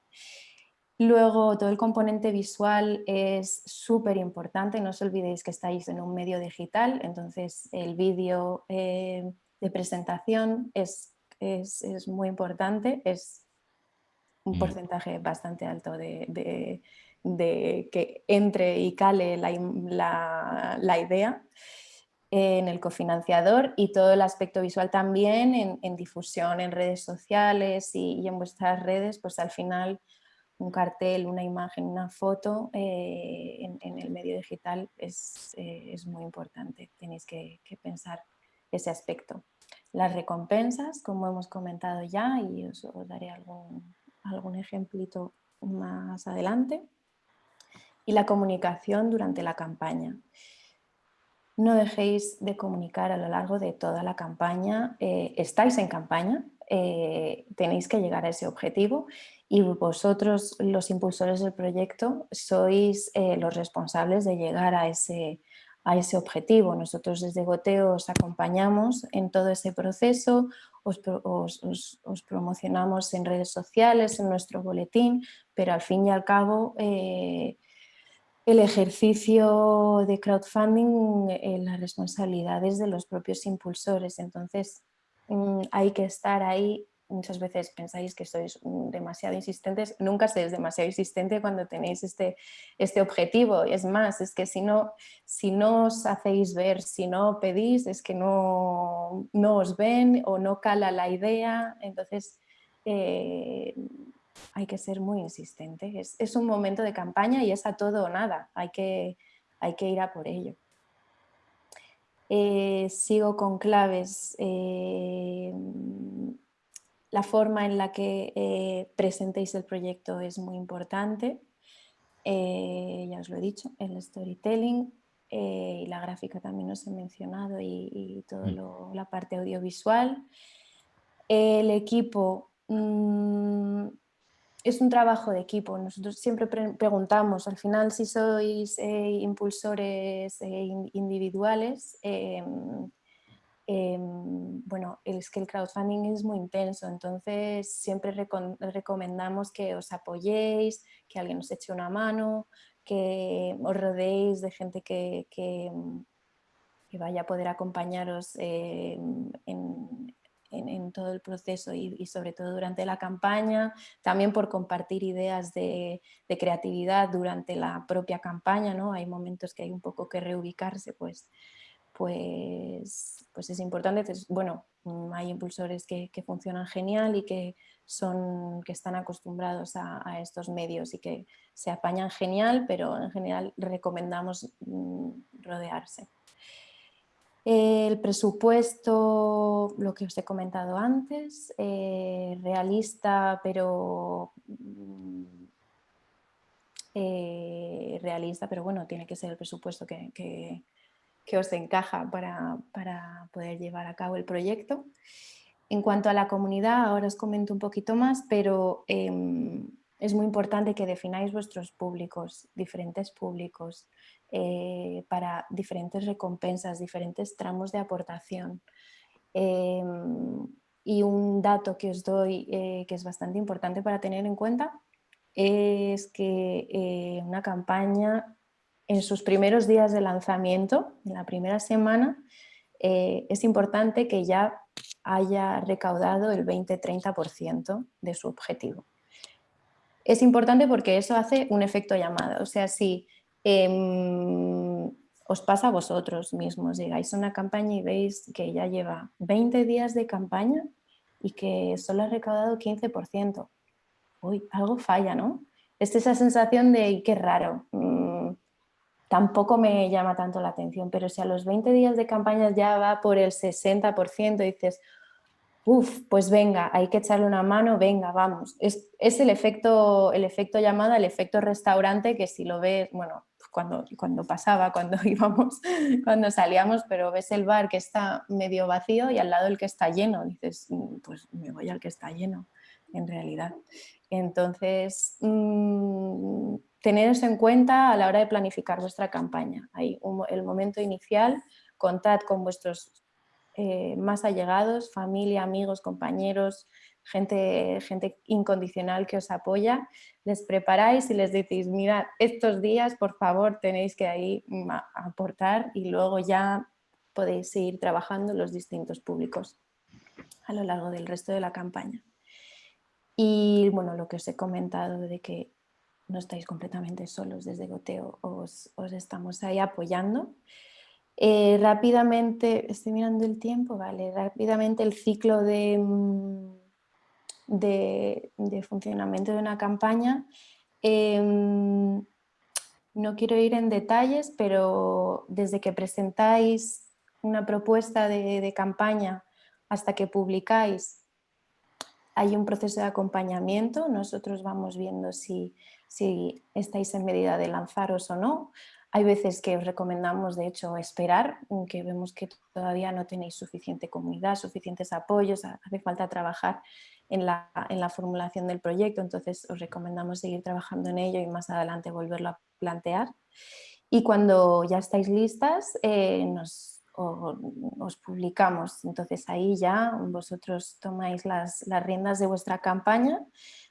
Luego todo el componente visual es súper importante, no os olvidéis que estáis en un medio digital, entonces el vídeo eh, de presentación es, es, es, muy importante, es un porcentaje bastante alto de de que entre y cale la, idea en el cofinanciador y todo el aspecto visual también en, difusión en redes sociales y, en vuestras redes, pues al final un cartel, una imagen, una foto eh, en, el medio digital eh, es, muy importante, tenéis que, pensar ese aspecto. Las recompensas, como hemos comentado ya, y os, os daré algún, algún ejemplito más adelante y la comunicación durante la campaña. No dejéis de comunicar a lo largo de toda la campaña. Eh, estáis en campaña, eh, tenéis que llegar a ese objetivo y vosotros, los impulsores del proyecto, sois eh, los responsables de llegar a ese, a ese objetivo. Nosotros desde Goteo os acompañamos en todo ese proceso, os, os, promocionamos en redes sociales, en nuestro boletín, pero al fin y al cabo el ejercicio de crowdfunding en las responsabilidades de los propios impulsores. Entonces mm, hay que estar ahí. Muchas veces pensáis que sois mm, demasiado insistentes. Nunca seáis demasiado insistente cuando tenéis este, este objetivo. Es más, es que si no, si no os hacéis ver, si no pedís, es que no, no os ven o no cala la idea. Entonces eh, hay que ser muy insistente. Es, un momento de campaña y es a todo o nada, hay que, hay que ir a por ello. Eh, sigo con claves. Eh, la forma en la que eh, presentéis el proyecto es muy importante. ya os lo he dicho, el storytelling y la gráfica también os he mencionado y, y toda mm. la parte audiovisual. El equipo mm, es un trabajo de equipo. Nosotros siempre preguntamos, al final, si sois eh, impulsores eh, individuales, em, em, bueno, es que el crowdfunding es muy intenso, entonces siempre recomendamos que os apoyéis, que alguien os eche una mano, que os rodeéis de gente que, que, vaya a poder acompañaros em, en, en, todo el proceso y, sobre todo durante la campaña, también por compartir ideas de, creatividad durante la propia campaña, ¿no? hay momentos que hay un poco que reubicarse, pues, pues, pues es importante. bueno, mm, hay impulsores que, funcionan genial y que, son, que están acostumbrados a, a, estos medios y que se apañan genial, pero en general recomendamos mm, rodearse. El presupuesto, lo que os he comentado antes, eh, realista, pero mm, eh, realista, pero bueno, tiene que ser el presupuesto que, os encaja para, poder llevar a cabo el proyecto. En cuanto a la comunidad, ahora os comento un poquito más, pero em, es muy importante que defináis vuestros públicos, diferentes públicos. Eh, para diferentes recompensas, diferentes tramos de aportación. Em, y un dato que os doy eh, que es bastante importante para tener en cuenta es que eh, una campaña en sus primeros días de lanzamiento, en la primera semana, es importante que ya haya recaudado el 20-30% de su objetivo. Es importante porque eso hace un efecto llamada, o sea, si Em, os pasa a vosotros mismos, llegáis a una campaña y veis que ya lleva 20 días de campaña y que solo ha recaudado 15%. Uy, algo falla, ¿no? Es esa sensación de qué raro, mm, tampoco me llama tanto la atención, pero si a los 20 días de campaña ya va por el 60%, dices, uff, pues venga, hay que echarle una mano, venga, vamos. Es, es, el, efecto, el efecto llamada, el efecto restaurante que si lo ves, bueno, cuando, cuando pasaba, cuando <laughs> íbamos, cuando salíamos, pero ves el bar que está medio vacío y al lado el que está lleno, dices, mm, pues me voy al que está lleno, en realidad. Entonces, mmm, tener eso en cuenta a la hora de planificar vuestra campaña. Hay el momento inicial, contad con vuestros eh, más allegados, familia, amigos, compañeros, gente, gente incondicional que os apoya, les preparáis y les decís, mira, estos días por favor tenéis que ahí mm, aportar y luego ya podéis seguir trabajando los distintos públicos a lo largo del resto de la campaña. Y bueno, lo que os he comentado de que no estáis completamente solos desde Goteo, os, os estamos ahí apoyando. Eh, rápidamente, estoy mirando el tiempo, vale, rápidamente el ciclo de, de, funcionamiento de una campaña. Em, no quiero ir en detalles, pero desde que presentáis una propuesta de, campaña hasta que publicáis, hay un proceso de acompañamiento. Nosotros vamos viendo si, si estáis en medida de lanzaros o no. Hay veces que os recomendamos, de hecho, esperar, que vemos que todavía no tenéis suficiente comunidad, suficientes apoyos, hace falta trabajar en la, formulación del proyecto, entonces os recomendamos seguir trabajando en ello y más adelante volverlo a plantear. Y cuando ya estáis listas, eh, nos, os publicamos, entonces ahí ya vosotros tomáis las riendas de vuestra campaña,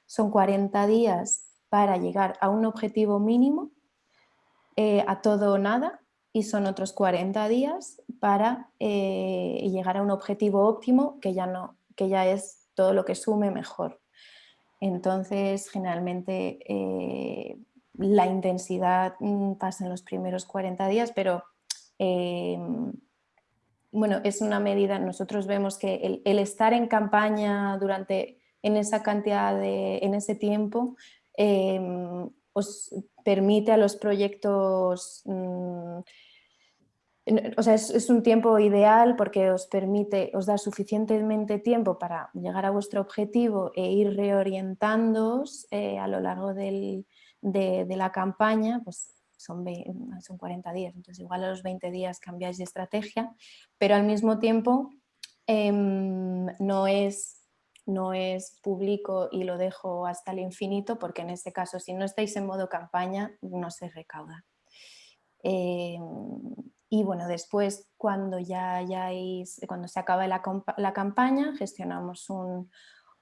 son 40 días para llegar a un objetivo mínimo, eh, a todo o nada, y son otros 40 días para eh, llegar a un objetivo óptimo que ya, no, que ya es todo lo que sume mejor. Entonces, generalmente eh, la intensidad mm, pasa en los primeros 40 días, pero bueno, es una medida, nosotros vemos que el, estar en campaña durante, en esa cantidad de, en ese tiempo, os permite a los proyectos mm, o sea, es, un tiempo ideal porque os permite, os da suficientemente tiempo para llegar a vuestro objetivo e ir reorientándoos eh, a lo largo de, la campaña, pues son, son 40 días, entonces igual a los 20 días cambiáis de estrategia, pero al mismo tiempo em, no, es, no es público y lo dejo hasta el infinito porque en este caso si no estáis en modo campaña no se recauda. Em, y bueno, después cuando ya hayáis, cuando se acabe la, la campaña, gestionamos un,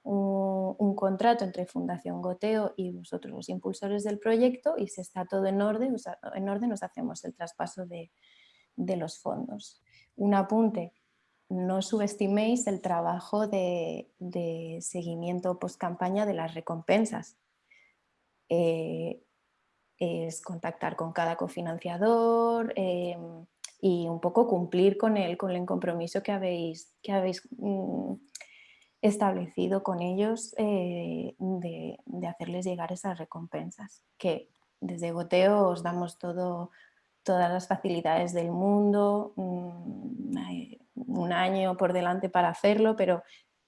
un, contrato entre Fundación Goteo y vosotros los impulsores del proyecto y si está todo en orden, en orden nos hacemos el traspaso de, de los fondos. Un apunte, no subestiméis el trabajo de, seguimiento post campaña de las recompensas. Eh, es contactar con cada cofinanciador, em, y un poco cumplir con el, con el compromiso que habéis, que habéis mm, establecido con ellos eh, de, hacerles llegar esas recompensas, que desde Goteo os damos todo, todas las facilidades del mundo, mm, un año por delante para hacerlo, pero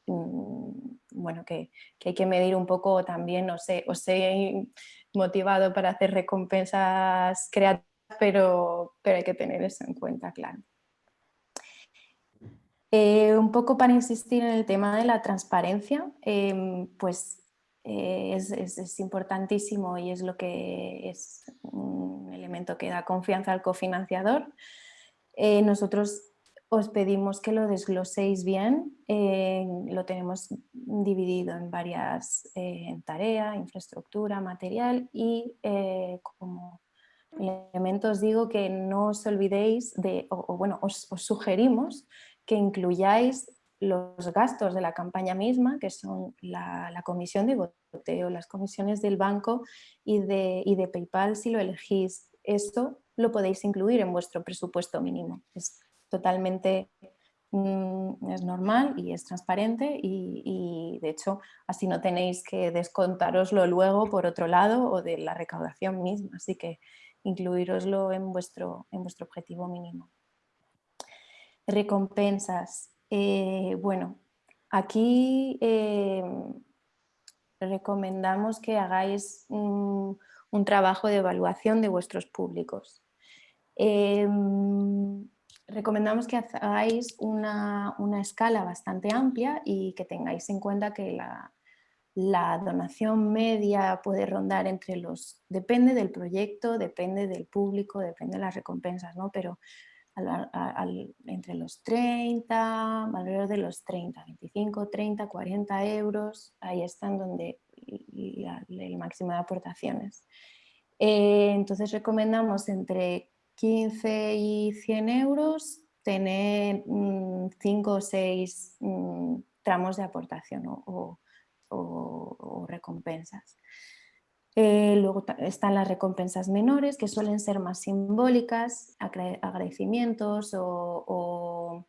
mm, bueno, que, hay que medir un poco también, os he, os he motivado para hacer recompensas creativas pero, pero hay que tener eso en cuenta, claro. Eh, un poco para insistir en el tema de la transparencia, em, pues eh, es, importantísimo y es lo que es un elemento que da confianza al cofinanciador. Eh, nosotros os pedimos que lo desgloséis bien, lo tenemos dividido en varias en tarea, infraestructura, material y como elementos digo que no os olvidéis de, o, bueno, os, sugerimos que incluyáis los gastos de la campaña misma, que son la, comisión de boteo, las comisiones del banco y de, y de PayPal si lo elegís. Esto lo podéis incluir en vuestro presupuesto mínimo. Totalmente mm, es normal y es transparente y, de hecho así no tenéis que descontaroslo luego por otro lado o de la recaudación misma. Así que incluiroslo en vuestro, en vuestro objetivo mínimo. Recompensas. Eh, bueno, aquí eh, recomendamos que hagáis un, un trabajo de evaluación de vuestros públicos. Em, recomendamos que hagáis una, escala bastante amplia y que tengáis en cuenta que la, donación media puede rondar entre los, depende del proyecto, depende del público, depende de las recompensas, ¿no? pero entre los 30, alrededor de los 30, 25, 30, 40 euros, ahí están donde el máximo de aportaciones. Eh, entonces recomendamos entre 15 y 100 euros tener 5 mm, o 6 mm, tramos de aportación o, recompensas. Eh, luego están las recompensas menores que suelen ser más simbólicas, agradecimientos o,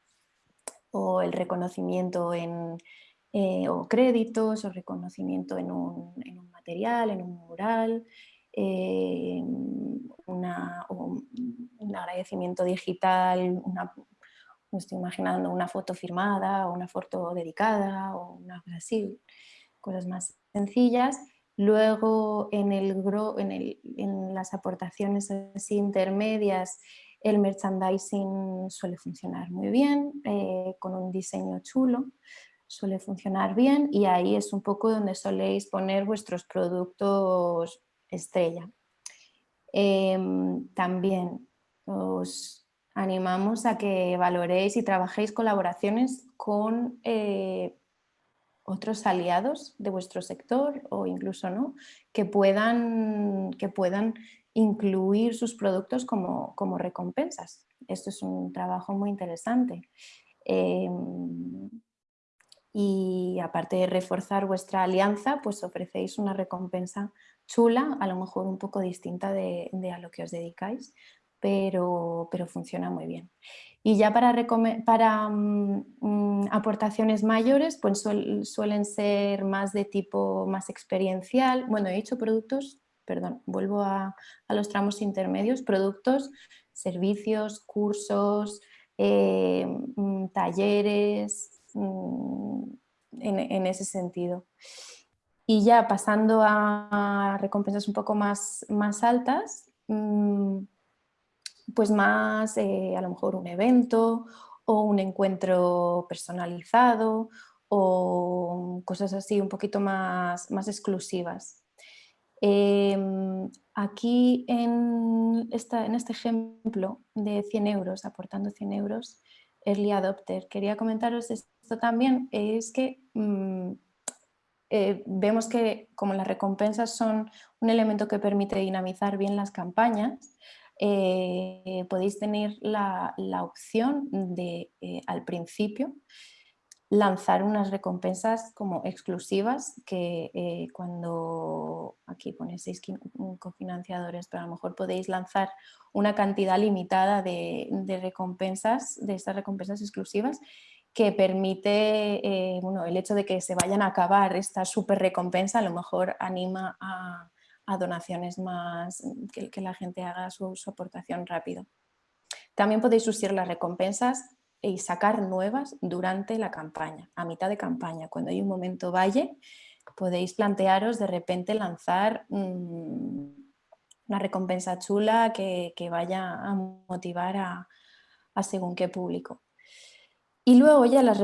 el reconocimiento en, eh, o créditos o reconocimiento en un, en un material, en un mural, eh, un agradecimiento digital, me estoy imaginando una foto firmada o una foto dedicada o una cosa cosas más sencillas. Luego en las aportaciones así intermedias el merchandising suele funcionar muy bien, eh, con un diseño chulo, suele funcionar bien y ahí es un poco donde soléis poner vuestros productos estrella. Em, también os animamos a que valoréis y trabajéis colaboraciones con eh, otros aliados de vuestro sector o incluso no, que puedan, que puedan incluir sus productos como, como recompensas. Esto es un trabajo muy interesante. Em, y aparte de reforzar vuestra alianza, pues ofrecéis una recompensa chula, a lo mejor un poco distinta de, a lo que os dedicáis, pero, pero, funciona muy bien. Y ya para, para mm, mm, aportaciones mayores, pues suelen ser más de tipo más experiencial. Bueno, he hecho productos, perdón, vuelvo a, los tramos intermedios, productos, servicios, cursos, eh, mm, talleres, en, ese sentido. Y ya pasando a recompensas un poco más, más altas, mm, pues más eh, a lo mejor un evento o un encuentro personalizado o cosas así un poquito más, más exclusivas. Em, aquí en, esta, en este ejemplo de 100 euros, aportando 100 euros, Early Adopter, quería comentaros esto también, es que mm, eh, vemos que como las recompensas son un elemento que permite dinamizar bien las campañas, eh, podéis tener la, opción de eh, al principio lanzar unas recompensas como exclusivas que cuando aquí ponéis seis cofinanciadores, pero a lo mejor podéis lanzar una cantidad limitada de, de recompensas, de estas recompensas exclusivas que permite, eh, bueno, el hecho de que se vayan a acabar esta super recompensa a lo mejor anima a, donaciones más, que, la gente haga su, aportación rápido. También podéis usar las recompensas y sacar nuevas durante la campaña, a mitad de campaña, cuando hay un momento valle, podéis plantearos de repente lanzar mm, una recompensa chula que, vaya a motivar a según qué público. Y luego ya las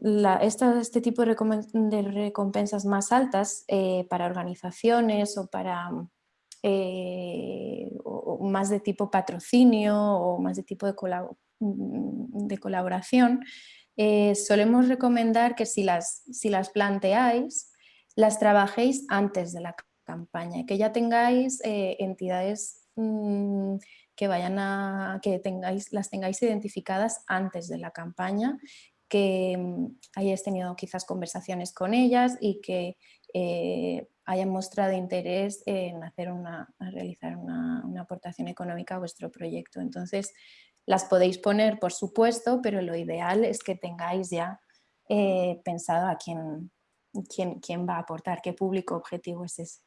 este tipo de, recompensas más altas eh, para organizaciones o para eh, más de tipo patrocinio o más de tipo de, mm, colaboración, eh, solemos recomendar que si las, si las planteáis, las trabajéis antes de la campaña, que ya tengáis entidades mm, que, vayan que tengáis, las tengáis identificadas antes de la campaña, que mm, hayáis tenido quizás conversaciones con ellas y que eh, hayan mostrado interés en hacer una, realizar una, aportación económica a vuestro proyecto. Entonces, las podéis poner, por supuesto, pero lo ideal es que tengáis ya eh, pensado a quién, quién, quién, va a aportar, qué público objetivo es ese.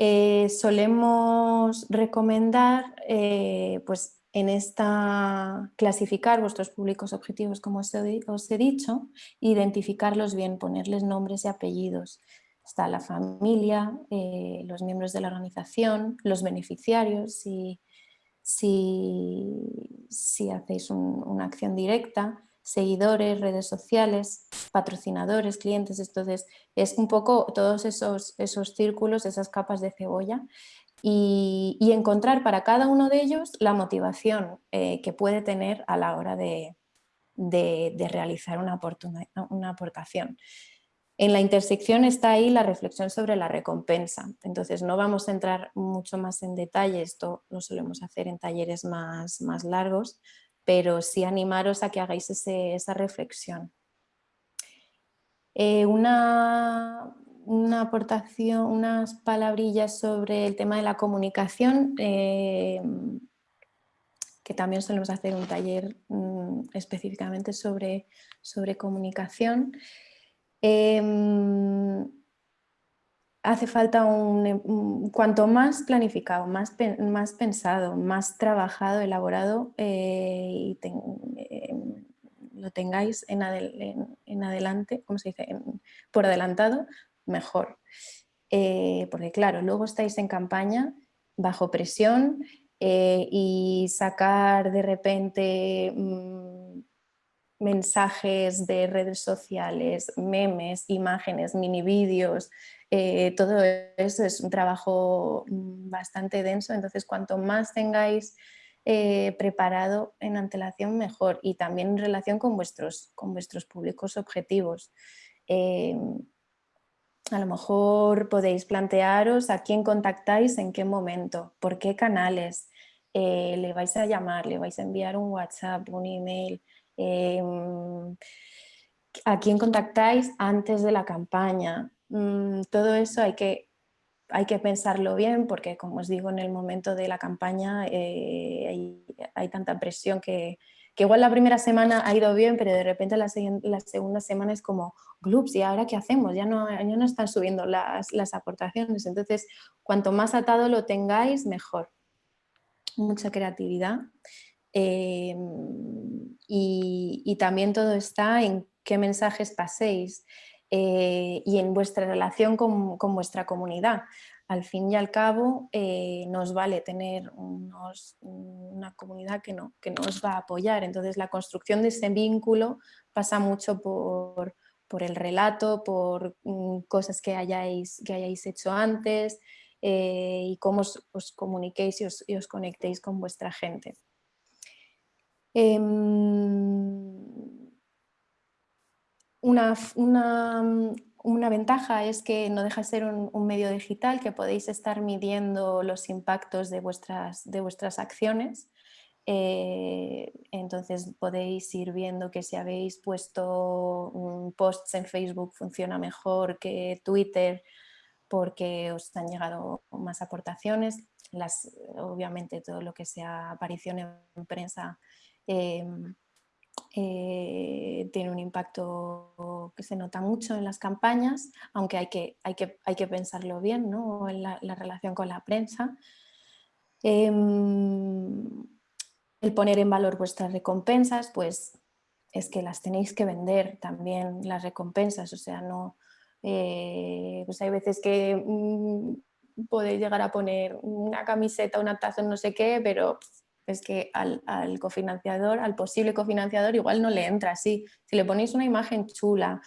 Eh, solemos recomendar eh, pues en esta clasificar vuestros públicos objetivos como os he, dicho, identificarlos bien, ponerles nombres y apellidos. está la familia, eh, los miembros de la organización, los beneficiarios, si, si, hacéis una acción directa, seguidores, redes sociales, patrocinadores, clientes, entonces es un poco todos esos, esos círculos, esas capas de cebolla y, encontrar para cada uno de ellos la motivación eh, que puede tener a la hora de, realizar una, una aportación. En la intersección está ahí la reflexión sobre la recompensa, entonces no vamos a entrar mucho más en detalle, esto lo solemos hacer en talleres más, más largos, pero sí animaros a que hagáis esa reflexión. Eh, una, aportación, unas palabrillas sobre el tema de la comunicación, eh, que también solemos hacer un taller mm, específicamente sobre, sobre comunicación. Em, hace falta un, cuanto más planificado, más, más pensado, más trabajado, elaborado eh, y em, lo tengáis en, adelante, ¿cómo se dice? por adelantado, mejor. Eh, porque claro, luego estáis en campaña bajo presión eh, y sacar de repente mm, mensajes de redes sociales, memes, imágenes, mini vídeos, eh, todo eso es un trabajo mm, bastante denso, entonces cuanto más tengáis eh, preparado en antelación mejor y también en relación con vuestros, con vuestros públicos objetivos. Eh, a lo mejor podéis plantearos a quién contactáis, en qué momento, por qué canales, le vais a llamar, le vais a enviar un WhatsApp, un email, a quién contactáis antes de la campaña, Mm, todo eso hay que, hay que pensarlo bien porque, como os digo, en el momento de la campaña eh, hay, tanta presión que, igual la primera semana ha ido bien, pero de repente la, la segunda semana es como, glups, ¿y ahora qué hacemos? Ya no, ya no están subiendo las, aportaciones. Entonces, cuanto más atado lo tengáis, mejor. Mucha creatividad. Em, y, también todo está en qué mensajes paséis. Eh, y en vuestra relación con, vuestra comunidad. Al fin y al cabo eh, nos vale tener una comunidad que, no, que nos va a apoyar, entonces la construcción de ese vínculo pasa mucho por, el relato, por mm, cosas que hayáis, hecho antes eh, y cómo os, comuniquéis os, y os, conectéis con vuestra gente. Em, una, una, ventaja es que no deja de ser un, medio digital que podéis estar midiendo los impactos de vuestras, de vuestras acciones. Eh, entonces podéis ir viendo que si habéis puesto posts en Facebook funciona mejor que Twitter porque os han llegado más aportaciones. Las, obviamente todo lo que sea aparición en prensa eh, eh, tiene un impacto que se nota mucho en las campañas, aunque hay que, hay que, hay que pensarlo bien ¿no? en la, relación con la prensa. Em, el poner en valor vuestras recompensas, pues es que las tenéis que vender también las recompensas, o sea, no... Eh, pues hay veces que mm, podéis llegar a poner una camiseta, una taza, no sé qué, pero es que al, cofinanciador, al posible cofinanciador, igual no le entra así. Si le ponéis una imagen chula,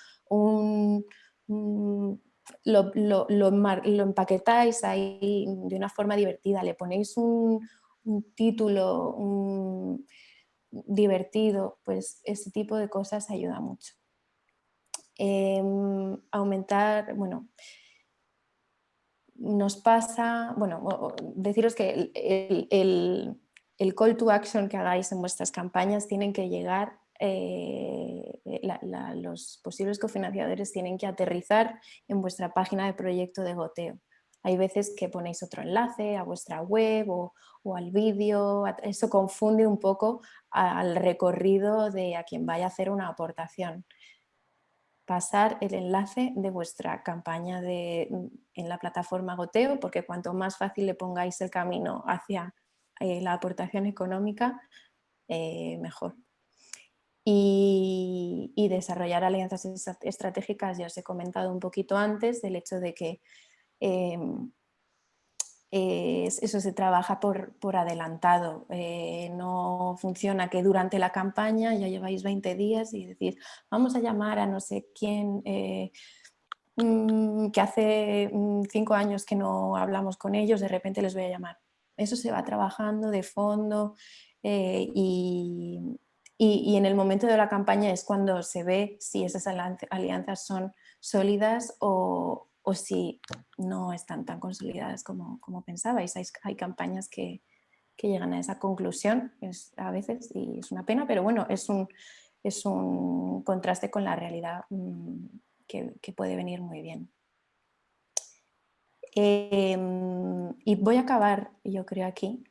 lo, empaquetáis ahí de una forma divertida, le ponéis un, título divertido, pues ese tipo de cosas ayuda mucho. Em, aumentar, bueno, nos pasa, bueno, deciros que el call to action que hagáis en vuestras campañas tienen que llegar, eh, los posibles cofinanciadores tienen que aterrizar en vuestra página de proyecto de goteo. Hay veces que ponéis otro enlace a vuestra web o, al vídeo, eso confunde un poco al recorrido de a quien vaya a hacer una aportación. Pasar el enlace de vuestra campaña de, en la plataforma Goteo, porque cuanto más fácil le pongáis el camino hacia eh, la aportación económica, eh, mejor. y, desarrollar alianzas estratégicas, ya os he comentado un poquito antes, del hecho de que em, eso se trabaja por, por adelantado, eh, no funciona que durante la campaña ya lleváis 20 días y decís vamos a llamar a no sé quién eh, mm, que hace mm, cinco años que no hablamos con ellos, de repente les voy a llamar. Eso se va trabajando de fondo eh, y, y, en el momento de la campaña es cuando se ve si esas alianzas son sólidas o, o si no están tan consolidadas como, como pensabais. Hay, hay campañas que, que, llegan a esa conclusión a veces y es una pena, pero bueno, es un, es un contraste con la realidad mm, que, que, puede venir muy bien. Em, y voy a acabar, yo creo, aquí.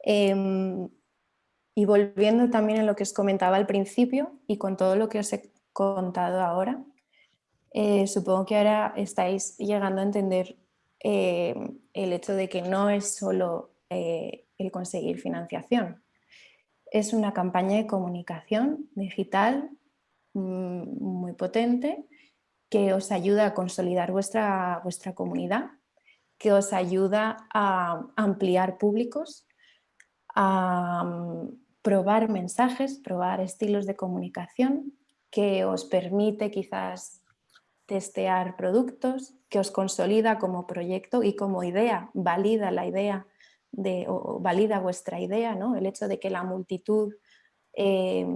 Em, y volviendo también a lo que os comentaba al principio y con todo lo que os he contado ahora, eh, supongo que ahora estáis llegando a entender eh, el hecho de que no es solo eh, el conseguir financiación. Es una campaña de comunicación digital mm, muy potente que os ayuda a consolidar vuestra, vuestra comunidad, que os ayuda a ampliar públicos, a mm, probar mensajes, probar estilos de comunicación que os permite quizás testear productos, que os consolida como proyecto y como idea, valida la idea de, o valida vuestra idea, ¿no? el hecho de que la multitud eh,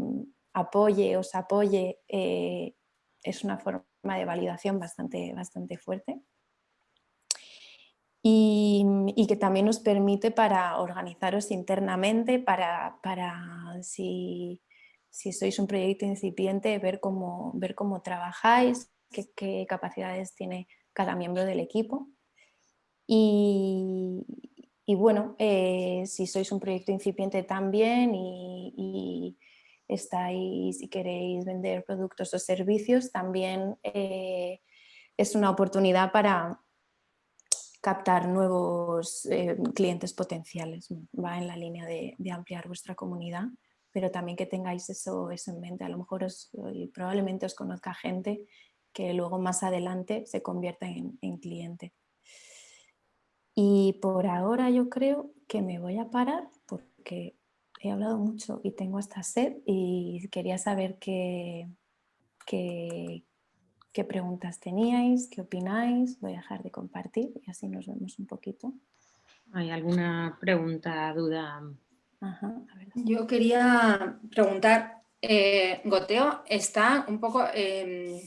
apoye, os apoye, eh, es una forma de validación bastante, bastante fuerte y, que también nos permite para organizaros internamente, para, para si, si, sois un proyecto incipiente, ver cómo, ver cómo trabajáis, qué, capacidades tiene cada miembro del equipo. Y, y bueno, eh, si sois un proyecto incipiente también y, y estáis y queréis vender productos o servicios, también eh, es una oportunidad para, captar nuevos eh, clientes potenciales, va en la línea de, ampliar vuestra comunidad, pero también que tengáis eso, eso en mente, a lo mejor probablemente os conozca gente que luego más adelante se convierta en, en cliente. Y por ahora yo creo que me voy a parar porque he hablado mucho y tengo esta sed y quería saber qué, qué, qué preguntas teníais, qué opináis. Voy a dejar de compartir y así nos vemos un poquito. ¿Hay alguna pregunta, duda? Yo quería preguntar, eh, Goteo está un poco, em,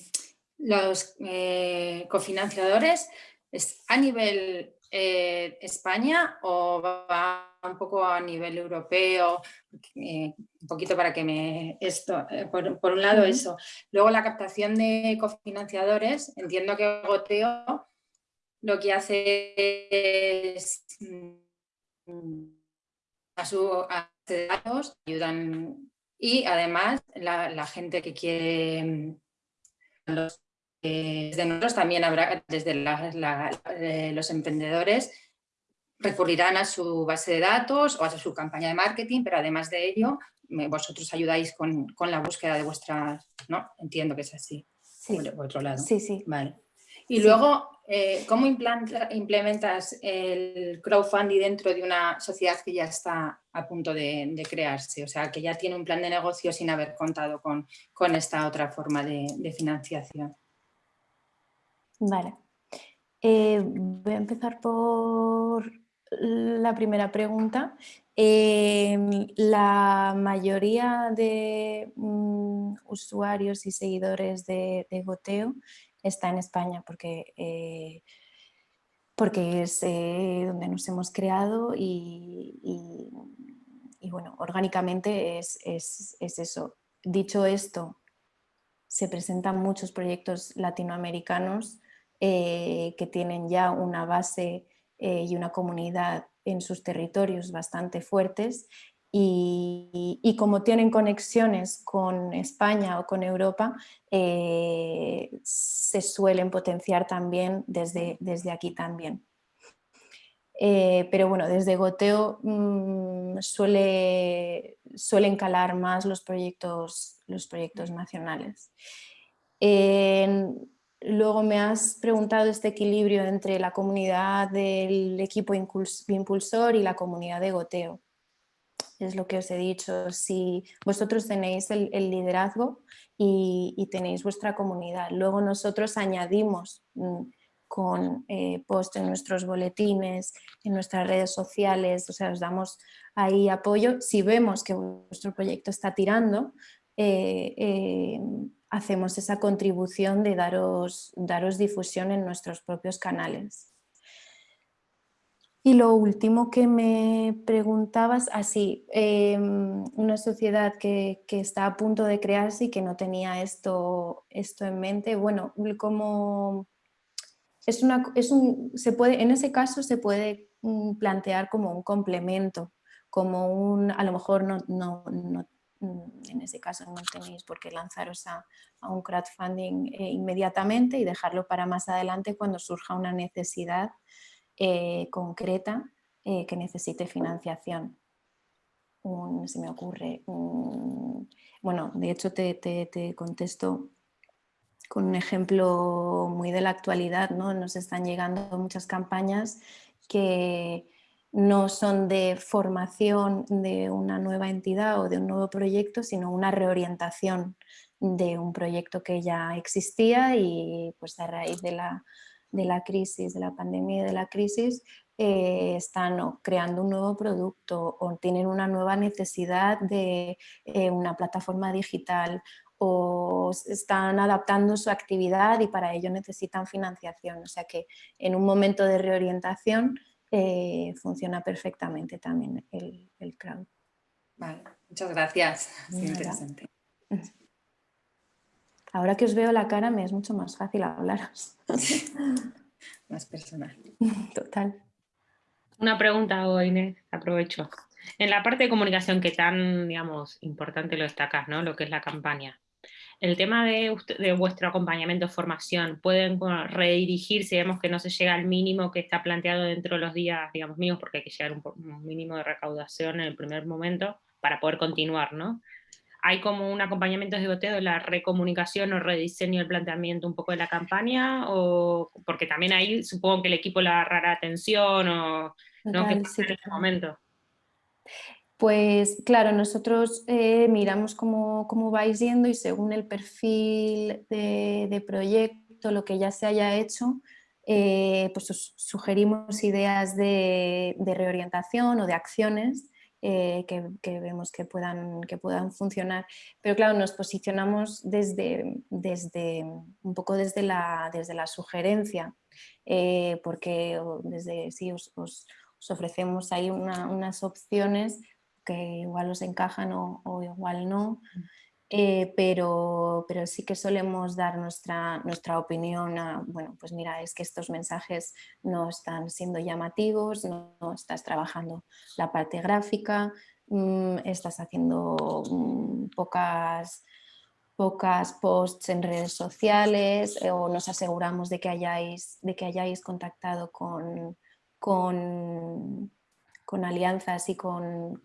los eh, cofinanciadores, ¿es a nivel eh, España o va un poco a nivel europeo, eh, un poquito para que me... esto eh, por, un lado eso. Luego la captación de cofinanciadores, entiendo que Goteo lo que hace es mm, a su datos, ayudan y además la, gente que quiere mm, los, desde nosotros también habrá desde los emprendedores recurrirán a su base de datos o a su campaña de marketing, pero además de ello, vosotros ayudáis con, la búsqueda de vuestras, ¿no? Entiendo que es así, sí. por, otro lado. Sí, sí. Vale. Y luego, eh, ¿cómo implementas el crowdfunding dentro de una sociedad que ya está a punto de, crearse? O sea, que ya tiene un plan de negocio sin haber contado con, con esta otra forma de, financiación. Vale. Eh, voy a empezar por la primera pregunta. Em, la mayoría de mm, usuarios y seguidores de, Goteo está en España porque, eh, porque es eh, donde nos hemos creado y, bueno, orgánicamente es, eso. Dicho esto, se presentan muchos proyectos latinoamericanos eh, que tienen ya una base eh, y una comunidad en sus territorios bastante fuertes y, como tienen conexiones con España o con Europa, eh, se suelen potenciar también desde, desde aquí también. Eh, pero bueno, desde Goteo mm, suele, suelen calar más los proyectos, los proyectos nacionales. Luego me has preguntado este equilibrio entre la comunidad del equipo impulsor y la comunidad de Goteo. Es lo que os he dicho, si vosotros tenéis el, liderazgo y, tenéis vuestra comunidad, luego nosotros añadimos mm, con eh, post en nuestros boletines, en nuestras redes sociales, o sea, os damos ahí apoyo. Si vemos que vuestro proyecto está tirando, eh, eh, hacemos esa contribución de daros, daros difusión en nuestros propios canales. Y lo último que me preguntabas, así, ah, em, una sociedad que, que, está a punto de crearse y que no tenía esto, esto en mente, bueno, como es una, es un, se puede, en ese caso se puede mm, plantear como un complemento, como un, a lo mejor no, no, no en ese caso no tenéis por qué lanzaros a, un crowdfunding eh, inmediatamente y dejarlo para más adelante cuando surja una necesidad eh, concreta eh, que necesite financiación. se me ocurre, bueno, de hecho te, te, te contesto con un ejemplo muy de la actualidad, ¿no? nos están llegando muchas campañas que no son de formación de una nueva entidad o de un nuevo proyecto, sino una reorientación de un proyecto que ya existía y pues a raíz de la, de la crisis, de la pandemia y de la crisis, eh, están creando un nuevo producto o tienen una nueva necesidad de eh, una plataforma digital o están adaptando su actividad y para ello necesitan financiación. O sea que en un momento de reorientación eh, funciona perfectamente también el, el crowd. Vale, muchas gracias. interesante. <laughs> Ahora que os veo la cara me es mucho más fácil hablaros. <laughs> más personal. <laughs> Total. Una pregunta hoy, aprovecho. En la parte de comunicación que tan, digamos, importante lo destacas, ¿no? Lo que es la campaña el tema de, de, vuestro acompañamiento, formación, pueden redirigirse, vemos que no se llega al mínimo que está planteado dentro de los días, digamos, mínimos, porque hay que llegar a un, mínimo de recaudación en el primer momento para poder continuar, ¿no? ¿Hay como un acompañamiento de goteo de la recomunicación o rediseño del planteamiento un poco de la campaña? O, porque también ahí supongo que el equipo le agarrará atención o ¿no? ¿Qué pasa en ese momento? Pues claro, nosotros eh, miramos cómo, cómo, vais yendo y según el perfil de, proyecto, lo que ya se haya hecho, eh, pues os sugerimos ideas de, reorientación o de acciones eh, que, vemos que puedan, que puedan funcionar. Pero claro, nos posicionamos desde, desde un poco desde la, desde la sugerencia, porque desde sí os, ofrecemos ahí unas opciones que igual os encajan o, igual no, eh, pero, pero sí que solemos dar nuestra, nuestra opinión a, bueno, pues mira, es que estos mensajes no están siendo llamativos, no, estás trabajando la parte gráfica, mm, estás haciendo mm, pocas pocas posts en redes sociales eh, o nos aseguramos de que hayáis, de que hayáis contactado con, con con alianzas y con,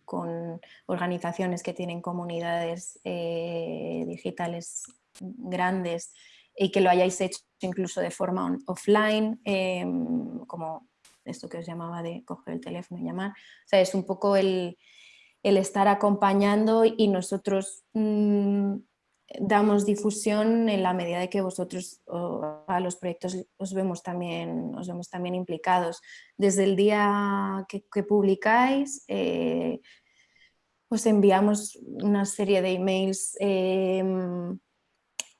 organizaciones que tienen comunidades eh, digitales grandes y que lo hayáis hecho incluso de forma offline, em, como esto que os llamaba de coger el teléfono y llamar. O sea, es un poco el, estar acompañando y nosotros mm, damos difusión en la medida de que vosotros a los proyectos os vemos también, os vemos también implicados. Desde el día que, publicáis eh, os enviamos una serie de emails em,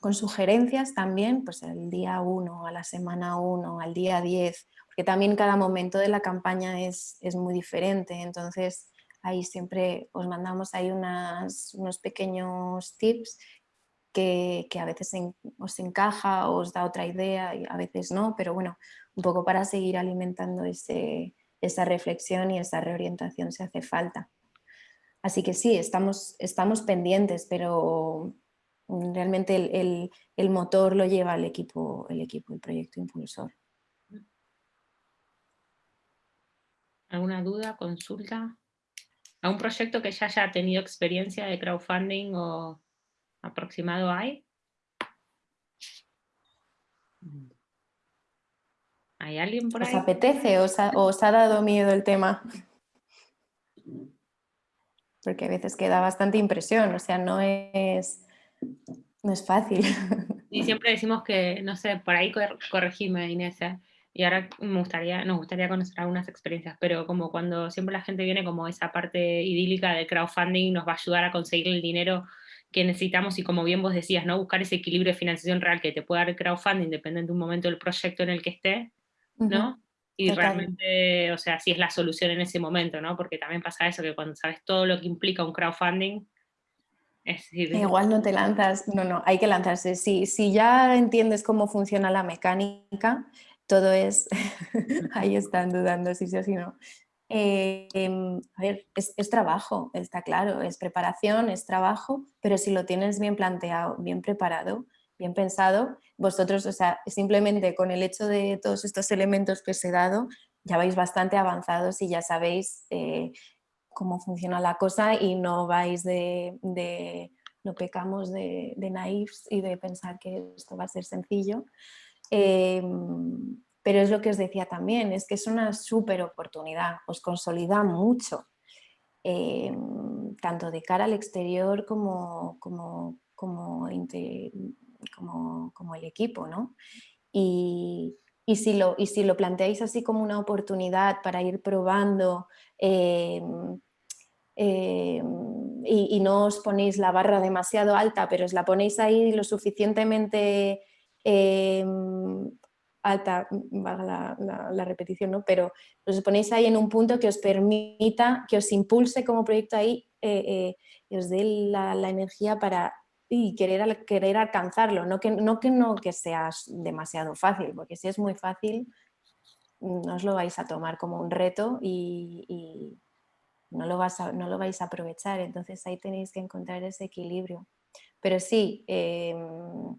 con sugerencias también, pues el día 1, a la semana 1, al día 10, porque también cada momento de la campaña es, es muy diferente, entonces ahí siempre os mandamos ahí unas, unos pequeños tips que, a veces os encaja o os da otra idea y a veces no, pero bueno, un poco para seguir alimentando ese, esa reflexión y esa reorientación se hace falta. Así que sí, estamos, estamos pendientes, pero realmente el, el, motor lo lleva el equipo, el equipo, el proyecto impulsor. ¿Alguna duda, consulta? ¿Algún proyecto que ya haya tenido experiencia de crowdfunding o aproximado hay? ¿Hay alguien por ahí? ¿Os apetece o os ha, dado miedo el tema? Porque a veces queda bastante impresión, o sea, no es, no es fácil. <laughs> Y siempre decimos que, no sé, por ahí corregime Inés, ¿eh? y ahora me gustaría, nos gustaría conocer algunas experiencias, pero como cuando siempre la gente viene como esa parte idílica del crowdfunding nos va a ayudar a conseguir el dinero que necesitamos y como bien vos decías, ¿no? buscar ese equilibrio de financiación real que te puede dar el crowdfunding, dependiendo de un momento del proyecto en el que esté, ¿no? Y realmente, o sea, si es la solución en ese momento, ¿no? Porque también pasa eso, que cuando sabes todo lo que implica un crowdfunding, es Igual no te lanzas, no, no, hay que lanzarse. Si, si ya entiendes cómo funciona la mecánica, todo es, <laughs> ahí están dudando si sí o si no. Em, a ver, es, trabajo, está claro, es preparación, es trabajo, pero si lo tienes bien planteado, bien preparado, bien pensado, vosotros, o sea, simplemente con el hecho de todos estos elementos que os he dado, ya vais bastante avanzados y ya sabéis eh, cómo funciona la cosa y no vais de, no pecamos de, de naifs y de pensar que esto va a ser sencillo, Em, pero es lo que os decía también, es que es una súper oportunidad, os consolida mucho, em, tanto de cara al exterior como, como, como, como, el equipo. ¿no? Y, y, si lo, y si lo planteáis así como una oportunidad para ir probando em, y, y, no os ponéis la barra demasiado alta, pero os la ponéis ahí lo suficientemente Em, alta, valga la, repetición, ¿no? pero os ponéis ahí en un punto que os permita, que os impulse como proyecto ahí eh, eh, os dé la, energía para y querer, querer alcanzarlo, no que, no que no que sea demasiado fácil, porque si es muy fácil no os lo vais a tomar como un reto y, no, lo vas no lo vais a aprovechar, entonces ahí tenéis que encontrar ese equilibrio. Pero sí, em,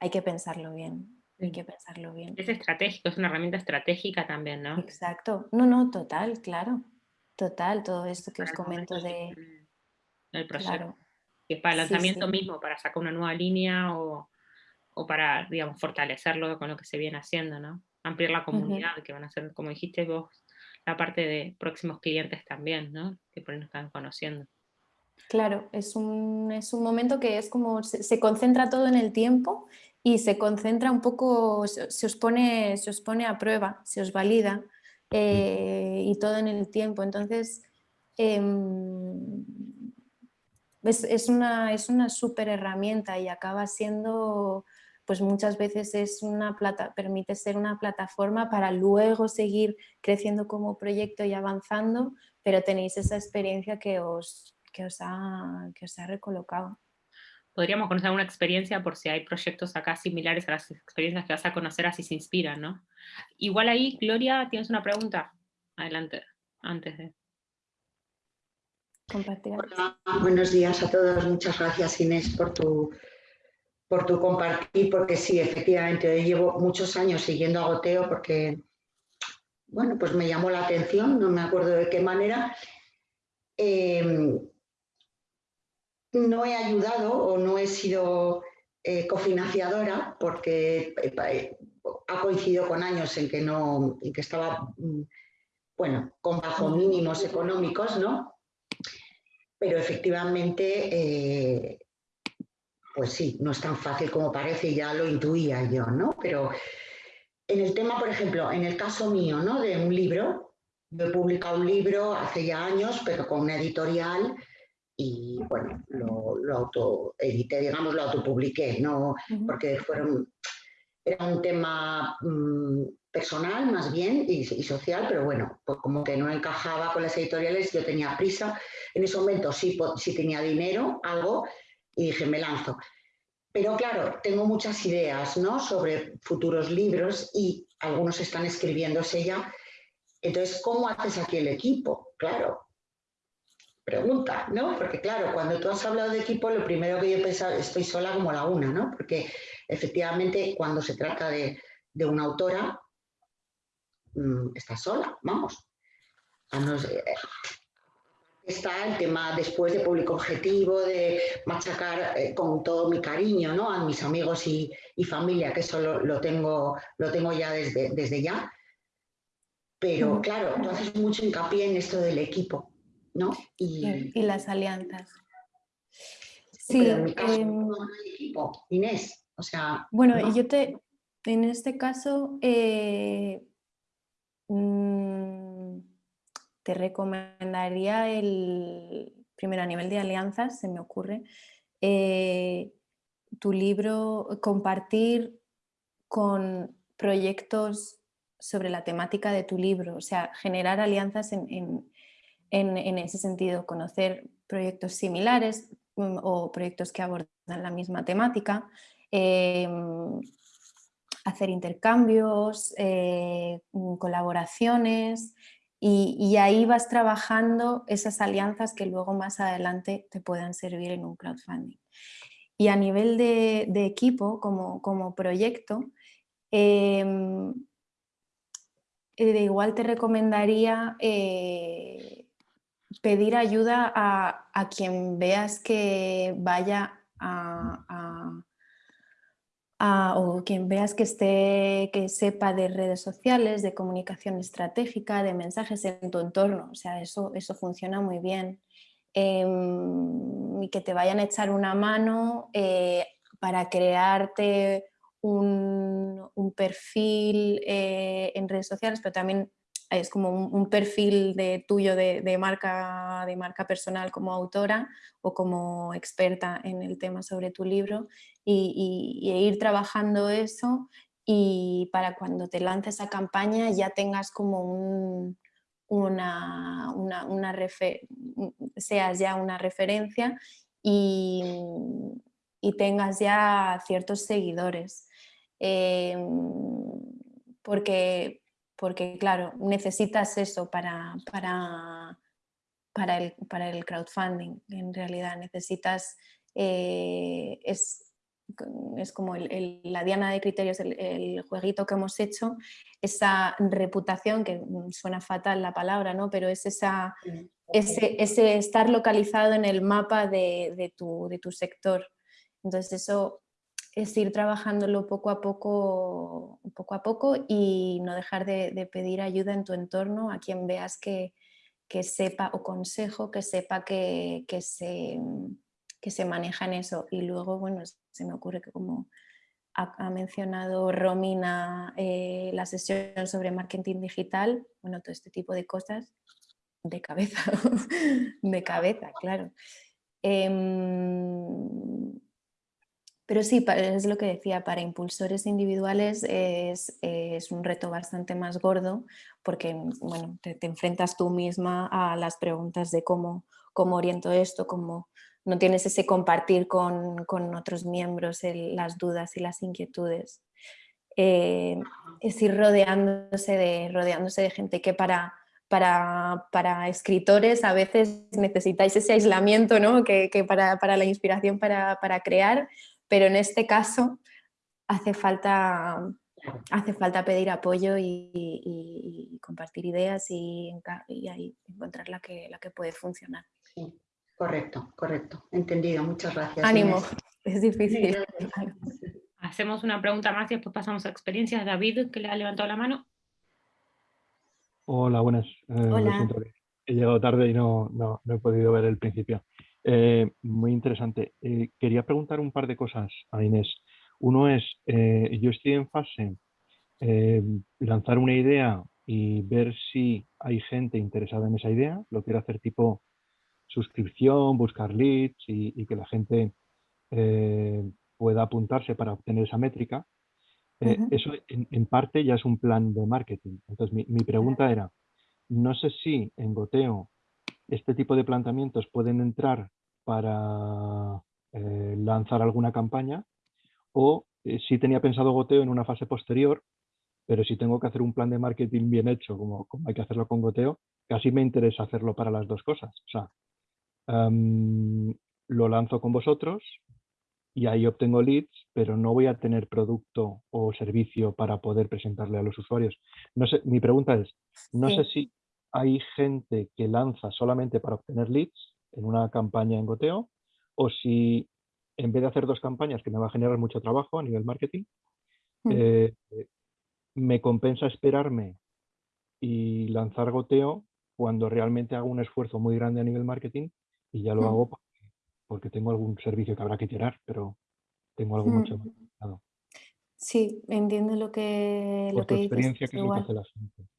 hay que pensarlo bien. Hay que pensarlo bien. Es estratégico, es una herramienta estratégica también, ¿no? Exacto. No, no, total, claro. Total, todo esto que os comento de... El proyecto. Que es para el lanzamiento mismo, para sacar una nueva línea o, para, digamos, fortalecerlo con lo que se viene haciendo, ¿no? Ampliar la comunidad, que van a ser, como dijiste vos, la parte de próximos clientes también, ¿no? Que por ahí nos están conociendo. Claro, es un, es un momento que es como, se, concentra todo en el tiempo y se concentra un poco, se, os, pone, se os pone a prueba, se os valida eh, y todo en el tiempo. Entonces, em, es, una, es una súper herramienta y acaba siendo, pues muchas veces es una plata, permite ser una plataforma para luego seguir creciendo como proyecto y avanzando, pero tenéis esa experiencia que os, que os ha, que os ha recolocado podríamos conocer una experiencia por si hay proyectos acá similares a las experiencias que vas a conocer, así se inspiran, ¿no? Igual ahí, Gloria, tienes una pregunta. Adelante, antes de... Compartir. buenos días a todos. Muchas gracias, Inés, por tu, por tu compartir, porque sí, efectivamente, yo llevo muchos años siguiendo a Goteo porque, bueno, pues me llamó la atención, no me acuerdo de qué manera. Eh, no he ayudado o no he sido eh, cofinanciadora porque eh, eh, ha coincidido con años en que, no, que estaba, mm, bueno, con bajo mínimos económicos, ¿no? Pero efectivamente, pues sí, no es tan fácil como parece, ya lo intuía yo, ¿no? Pero en el tema, por ejemplo, en el caso mío, ¿no? De un libro, yo he publicado un libro hace ya años, pero con una editorial y bueno, lo, lo autoedité, digamos, lo autopubliqué, ¿no? porque fueron, era un tema mm, personal más bien y, social, pero bueno, pues como que no encajaba con las editoriales, yo tenía prisa, en ese momento sí, sí tenía dinero, algo, y dije, me lanzo. Pero claro, tengo muchas ideas ¿no? sobre futuros libros y algunos están escribiéndose ya. Entonces, ¿cómo haces aquí el equipo? Claro, pregunta, ¿no? Porque claro, cuando tú has hablado de equipo, lo primero que yo he pensado, estoy sola como la una, ¿no? Porque efectivamente cuando se trata de, una autora, mm, estás sola, vamos. está el tema después de público objetivo, de machacar eh, con todo mi cariño ¿no? a mis amigos y, familia, que eso lo, tengo, lo tengo ya desde, desde ya. Pero claro, tú haces mucho hincapié en esto del equipo, ¿no? Y, las alianzas. Sí, en mi caso, em, equipo, Inés, o sea... Bueno, yo te, en este caso, eh, mm, te recomendaría el, primero a nivel de alianzas, se me ocurre, eh, tu libro, compartir con proyectos sobre la temática de tu libro, o sea, generar alianzas en, ese sentido, conocer proyectos similares mm, o proyectos que abordan la misma temática, em, hacer intercambios, eh, mm, colaboraciones y, ahí vas trabajando esas alianzas que luego más adelante te puedan servir en un crowdfunding. Y a nivel de, equipo, como, como proyecto, em, eh, igual te recomendaría eh, pedir ayuda a, quien veas que vaya a o quien veas que, esté, que sepa de redes sociales, de comunicación estratégica, de mensajes en tu entorno. O sea, eso, eso funciona muy bien. Em, y que te vayan a echar una mano eh, para crearte un, perfil eh, en redes sociales, pero también es como un, perfil de, tuyo de, marca, de marca personal como autora o como experta en el tema sobre tu libro y, ir trabajando eso y para cuando te lances a campaña ya tengas como una, una, seas ya una referencia y, tengas ya ciertos seguidores. Em, porque porque claro, necesitas eso para, para, para, el, para el crowdfunding, en realidad necesitas, eh, es, es, como el, la diana de criterios, el, jueguito que hemos hecho, esa reputación, que suena fatal la palabra, ¿no? pero es esa, ese, ese estar localizado en el mapa de, de, tu, de tu sector. Entonces eso es ir trabajándolo poco a poco, poco a poco y no dejar de, pedir ayuda en tu entorno a quien veas que, sepa o consejo, que sepa que, se, que se maneja en eso. Y luego, bueno, se me ocurre que como ha, mencionado Romina eh, la sesión sobre marketing digital, bueno, todo este tipo de cosas de cabeza, <laughs> de cabeza, claro. Em, pero sí, es lo que decía, para impulsores individuales es, un reto bastante más gordo porque bueno, te, enfrentas tú misma a las preguntas de cómo, cómo oriento esto, cómo no tienes ese compartir con, otros miembros las dudas y las inquietudes. Eh, es ir rodeándose de, rodeándose de gente que para, para, escritores a veces necesitáis ese aislamiento ¿no? que, para, la inspiración para, para crear pero en este caso hace falta, hace falta pedir apoyo y, compartir ideas y, ahí encontrar la que, la que puede funcionar. Sí, correcto, correcto. Entendido, muchas gracias. Ánimo, <laughs> es difícil. Hacemos una pregunta más y después pasamos a experiencias. David, que le ha levantado la mano. Hola, buenas. Eh, he llegado tarde y no, no, he podido ver el principio. Eh, muy interesante. Eh, quería preguntar un par de cosas a Inés. Uno es, eh, yo estoy en fase lanzar una idea y ver si hay gente interesada en esa idea. Lo quiero hacer tipo suscripción, buscar leads y, que la gente pueda apuntarse para obtener esa métrica. Eso en, parte ya es un plan de marketing. Entonces mi, mi pregunta era, no sé si en Goteo este tipo de planteamientos pueden entrar para eh, lanzar alguna campaña o eh, si tenía pensado goteo en una fase posterior, pero si tengo que hacer un plan de marketing bien hecho, como, hay que hacerlo con goteo, casi me interesa hacerlo para las dos cosas. O sea, lo lanzo con vosotros, y ahí obtengo leads, pero no voy a tener producto o servicio para poder presentarle a los usuarios. No sé, mi pregunta es, no sé si hay gente que lanza solamente para obtener leads en una campaña en goteo o si en vez de hacer dos campañas que me va a generar mucho trabajo a nivel marketing, mm. eh, me compensa esperarme y lanzar goteo cuando realmente hago un esfuerzo muy grande a nivel marketing y ya lo mm. hago porque tengo algún servicio que habrá que tirar, pero tengo algo mucho más mm. Sí, entiendo lo que, Por lo que experiencia, que es lo que hace la gente.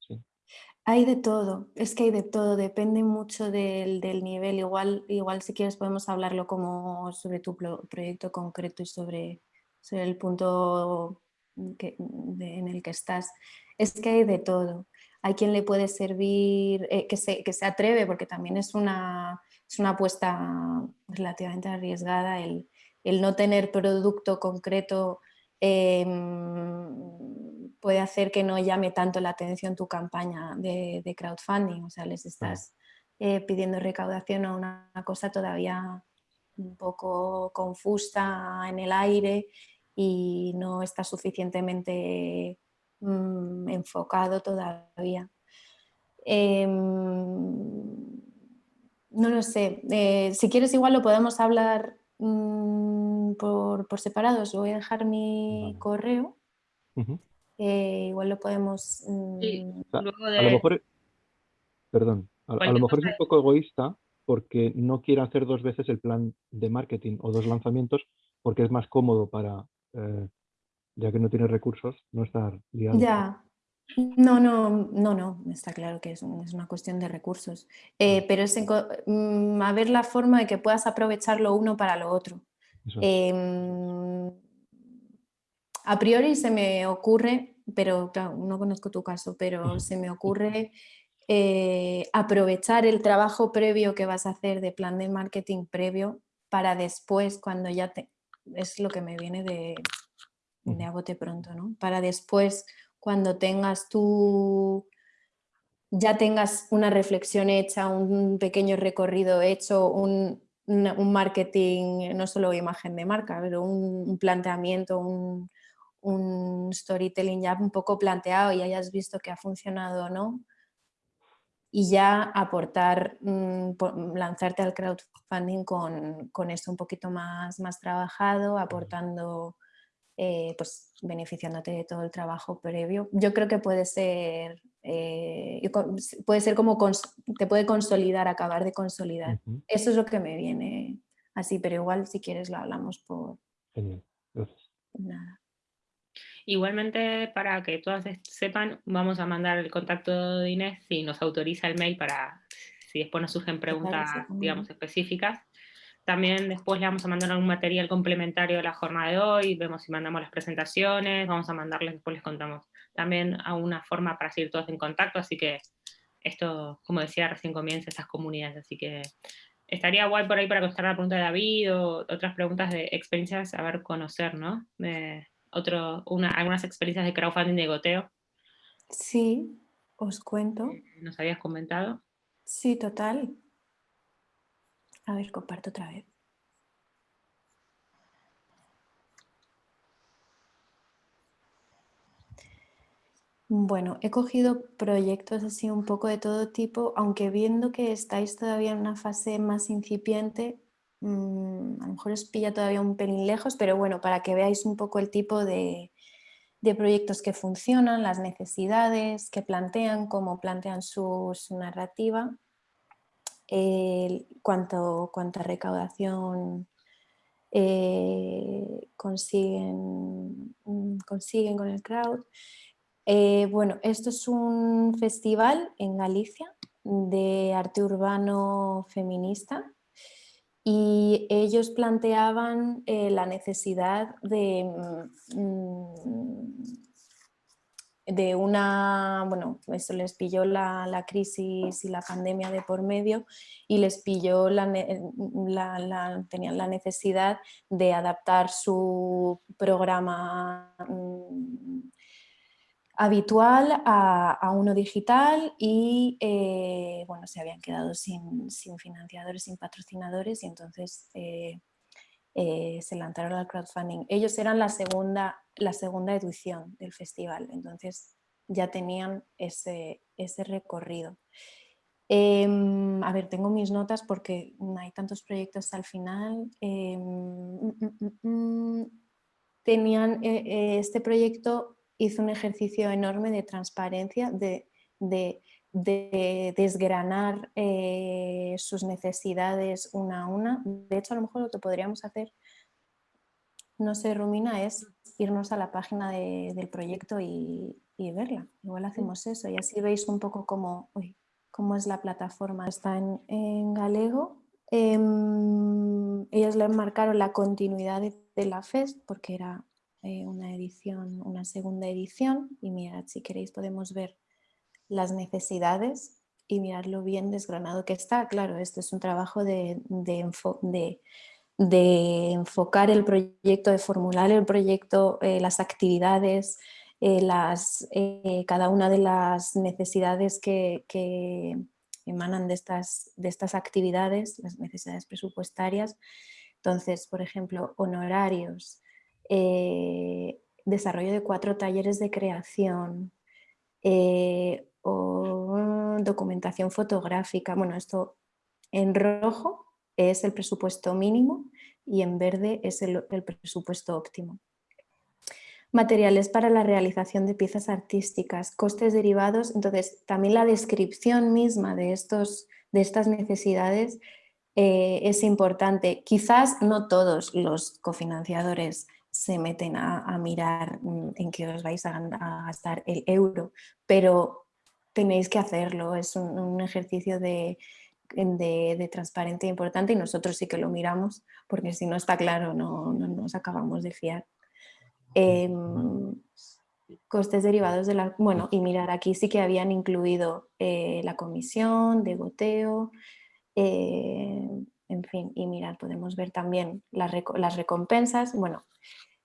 Hay de todo, es que hay de todo, depende mucho del, nivel. Igual, igual si quieres podemos hablarlo como sobre tu proyecto concreto y sobre, el punto en el que estás. Es que hay de todo. Hay quien le puede servir, eh, que, se, que se atreve, porque también es una, es una apuesta relativamente arriesgada el, no tener producto concreto em, puede hacer que no llame tanto la atención tu campaña de, crowdfunding, o sea, les estás eh, pidiendo recaudación a una cosa todavía un poco confusa en el aire y no está suficientemente mm, enfocado todavía. Em, no lo sé. Eh, si quieres igual lo podemos hablar mm, por, por, separado. Os voy a dejar mi correo. Eh, igual lo podemos... Mm, a, lo mejor, perdón, a, lo mejor es un poco egoísta porque no quiere hacer dos veces el plan de marketing o dos lanzamientos porque es más cómodo para, eh, ya que no tiene recursos, no estar liado. Ya, no, no, no, no, está claro que es, una cuestión de recursos, eh, pero es mm, a ver la forma de que puedas aprovechar lo uno para lo otro. Em, a priori se me ocurre, pero claro, no conozco tu caso, pero se me ocurre eh, aprovechar el trabajo previo que vas a hacer de plan de marketing previo para después, cuando ya te... es lo que me viene de, de agote pronto, ¿no? Para después cuando tengas tú, ya tengas una reflexión hecha, un pequeño recorrido hecho, un, marketing, no solo imagen de marca, pero un, planteamiento, un, storytelling ya un poco planteado y hayas visto que ha funcionado o no, y ya aportar, mm, lanzarte al crowdfunding con, con, esto un poquito más, más trabajado, aportando eh, pues beneficiándote de todo el trabajo previo. Yo creo que puede ser, eh, puede ser como, te puede consolidar, acabar de consolidar. Eso es lo que me viene así, pero igual si quieres lo hablamos por... Genial, gracias. Nada. Igualmente, para que todas sepan, vamos a mandar el contacto de Inés si nos autoriza el mail para si después nos surgen preguntas, digamos, específicas. También después le vamos a mandar un material complementario a la jornada de hoy, vemos si mandamos las presentaciones, vamos a mandarles, después les contamos también a una forma para seguir todos en contacto, así que esto, como decía, recién comienza esas comunidades, así que estaría guay por ahí para contestar la pregunta de David o otras preguntas de experiencias a ver, conocer, ¿no? De otro, una, algunas experiencias de crowdfunding de goteo. Sí, os cuento. ¿Nos habías comentado? Sí, total. A ver, comparto otra vez. Bueno, he cogido proyectos así un poco de todo tipo, aunque viendo que estáis todavía en una fase más incipiente, mm, a lo mejor os pilla todavía un pelín lejos, pero bueno, para que veáis un poco el tipo de, proyectos que funcionan, las necesidades que plantean, cómo plantean su narrativa cuánto, cuánta recaudación eh, consiguen, consiguen con el crowd. Eh, bueno, esto es un festival en Galicia de arte urbano feminista y ellos planteaban eh, la necesidad de mm, de una, bueno, eso les pilló la, crisis y la pandemia de por medio y les pilló la, tenían la necesidad de adaptar su programa mm, habitual a, uno digital y eh, bueno, se habían quedado sin, financiadores, sin patrocinadores y entonces eh, eh, se lanzaron al crowdfunding. Ellos eran la segunda, la segunda edición del festival, entonces ya tenían ese, ese recorrido. Em, a ver, tengo mis notas porque hay tantos proyectos al final. Em, mm, mm, mm, tenían, este proyecto hizo un ejercicio enorme de transparencia, de, de, desgranar eh, sus necesidades una a una. De hecho, a lo mejor lo que podríamos hacer, no sé, Romina, es irnos a la página del proyecto y, verla. Igual hacemos eso y así veis un poco cómo, cómo es la plataforma. Está en, galego. Em, ellos le marcaron la continuidad de, la FEST porque era eh, una edición, una segunda edición y mirad, si queréis podemos ver las necesidades y mirad lo bien desgranado que está. Claro, esto es un trabajo de, de, enfocar el proyecto, de formular el proyecto, eh, las actividades, eh, las, cada una de las necesidades que, emanan de estas, de estas actividades, las necesidades presupuestarias. Entonces, por ejemplo, honorarios, eh, desarrollo de cuatro talleres de creación, o documentación fotográfica. Bueno, esto en rojo es el presupuesto mínimo y en verde es el presupuesto óptimo materiales para la realización de piezas artísticas, costes derivados, entonces también la descripción misma de, estos, de estas necesidades eh, es importante. Quizás no todos los cofinanciadores se meten a, mirar mm, en qué os vais a, gastar el euro, pero tenéis que hacerlo, es un, ejercicio de, de, transparencia importante y nosotros sí que lo miramos porque si no está claro no nos acabamos de fiar. Em, costes derivados de la... Bueno, y mirar, aquí sí que habían incluido eh, la comisión de goteo, eh, en fin, y mirar, podemos ver también las, recompensas. Bueno,